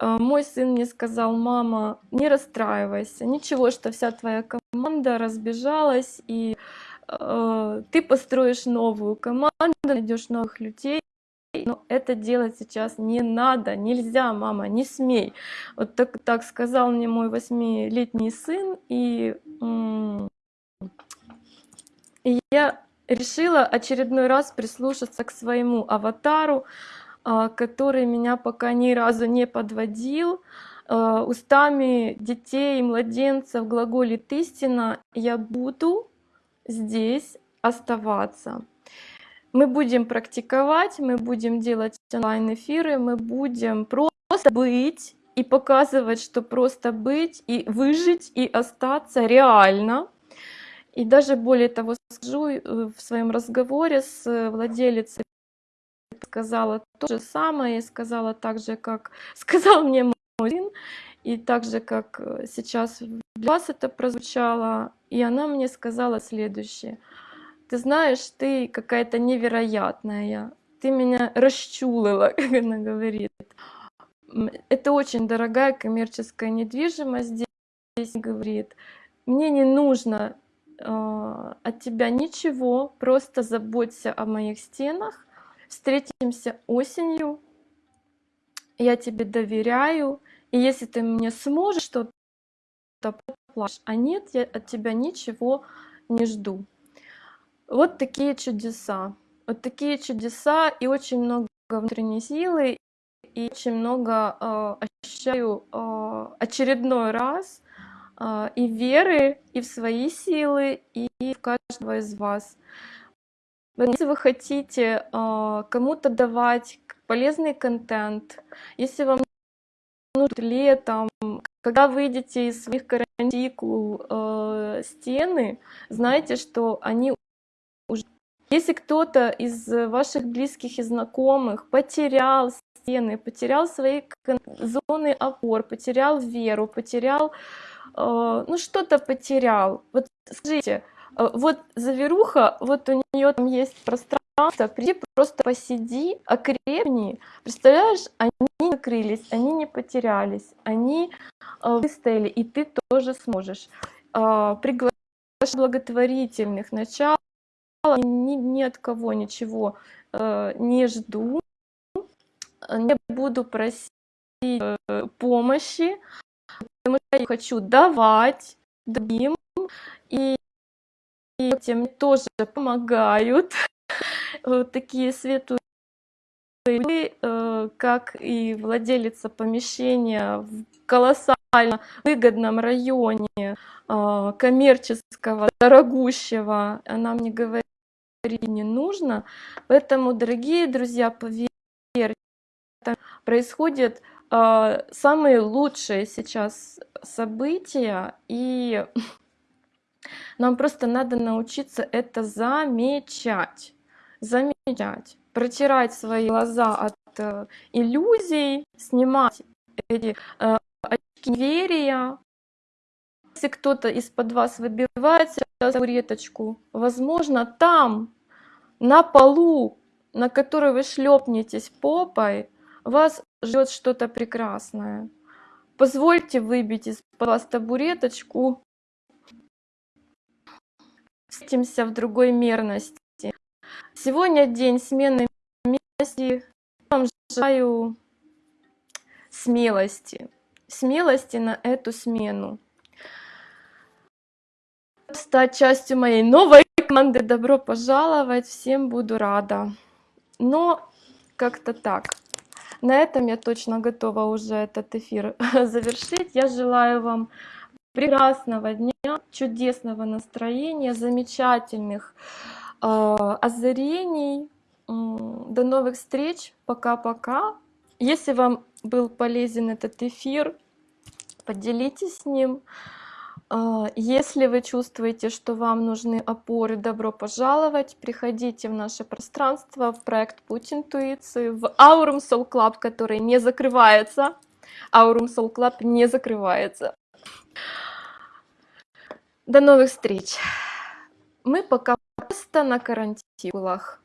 Э, мой сын мне сказал, мама, не расстраивайся, ничего, что вся твоя команда разбежалась и Э, ты построишь новую команду, найдешь новых людей, но это делать сейчас не надо, нельзя, мама, не смей. Вот так, так сказал мне мой восьмилетний сын, и, и я решила очередной раз прислушаться к своему аватару, который меня пока ни разу не подводил. А, устами детей и младенцев глаголит истина «я буду здесь оставаться. Мы будем практиковать, мы будем делать онлайн-эфиры, мы будем просто быть и показывать, что просто быть и выжить и остаться реально. И даже более того скажу, э, в своем разговоре с владелицей сказала то же самое, сказала так же, как сказал мне мой сын, и так же, как э, сейчас для вас это прозвучало, и она мне сказала следующее. Ты знаешь, ты какая-то невероятная, ты меня расчулила, как она говорит. Это очень дорогая коммерческая недвижимость здесь, говорит. Мне не нужно э, от тебя ничего, просто заботься о моих стенах. Встретимся осенью, я тебе доверяю, и если ты мне сможешь что-то плачь, а нет, я от тебя ничего не жду. Вот такие чудеса. Вот такие чудеса и очень много внутренней силы, и очень много э, ощущаю э, очередной раз э, и веры, и в свои силы, и в каждого из вас. Если вы хотите э, кому-то давать полезный контент, если вам летом, когда выйдете из своих карантикул э, стены, знайте, что они уже... Если кто-то из ваших близких и знакомых потерял стены, потерял свои зоны опор, потерял веру, потерял, э, ну что-то потерял, вот скажите, вот заверуха, вот у нее там есть пространство, приди, просто посиди, окрепни. Представляешь, они не закрылись, они не потерялись, они э, выстояли, и ты тоже сможешь. Э, приглашать благотворительных начал, ни, ни от кого ничего э, не жду, не буду просить э, помощи, потому что я хочу давать другим, и, и тем тоже помогают вот такие светлые э, как и владелица помещения в колоссально выгодном районе э, коммерческого, дорогущего, она мне говорит, не нужно. Поэтому, дорогие друзья, поверьте, происходят э, самые лучшие сейчас события, и нам просто надо научиться это замечать замечать протирать свои глаза от э, иллюзий, снимать эти э, очки неверия. Если кто-то из-под вас выбивается табуреточку, возможно, там, на полу, на который вы шлепнетесь попой, вас ждет что-то прекрасное. Позвольте выбить из-под вас табуреточку. Встретимся в другой мерности. Сегодня день смены мерности. Вам желаю смелости. Смелости на эту смену. Стать частью моей новой команды. Добро пожаловать. Всем буду рада. Но как-то так. На этом я точно готова уже этот эфир завершить. Я желаю вам прекрасного дня, чудесного настроения, замечательных э, озарений. До новых встреч. Пока-пока. Если вам был полезен этот эфир, поделитесь с ним. А, если вы чувствуете, что вам нужны опоры, добро пожаловать. Приходите в наше пространство, в проект Путь Интуиции, в Aurum Soul Club, который не закрывается. Aurum Soul Club не закрывается. До новых встреч. Мы пока просто на карантинах.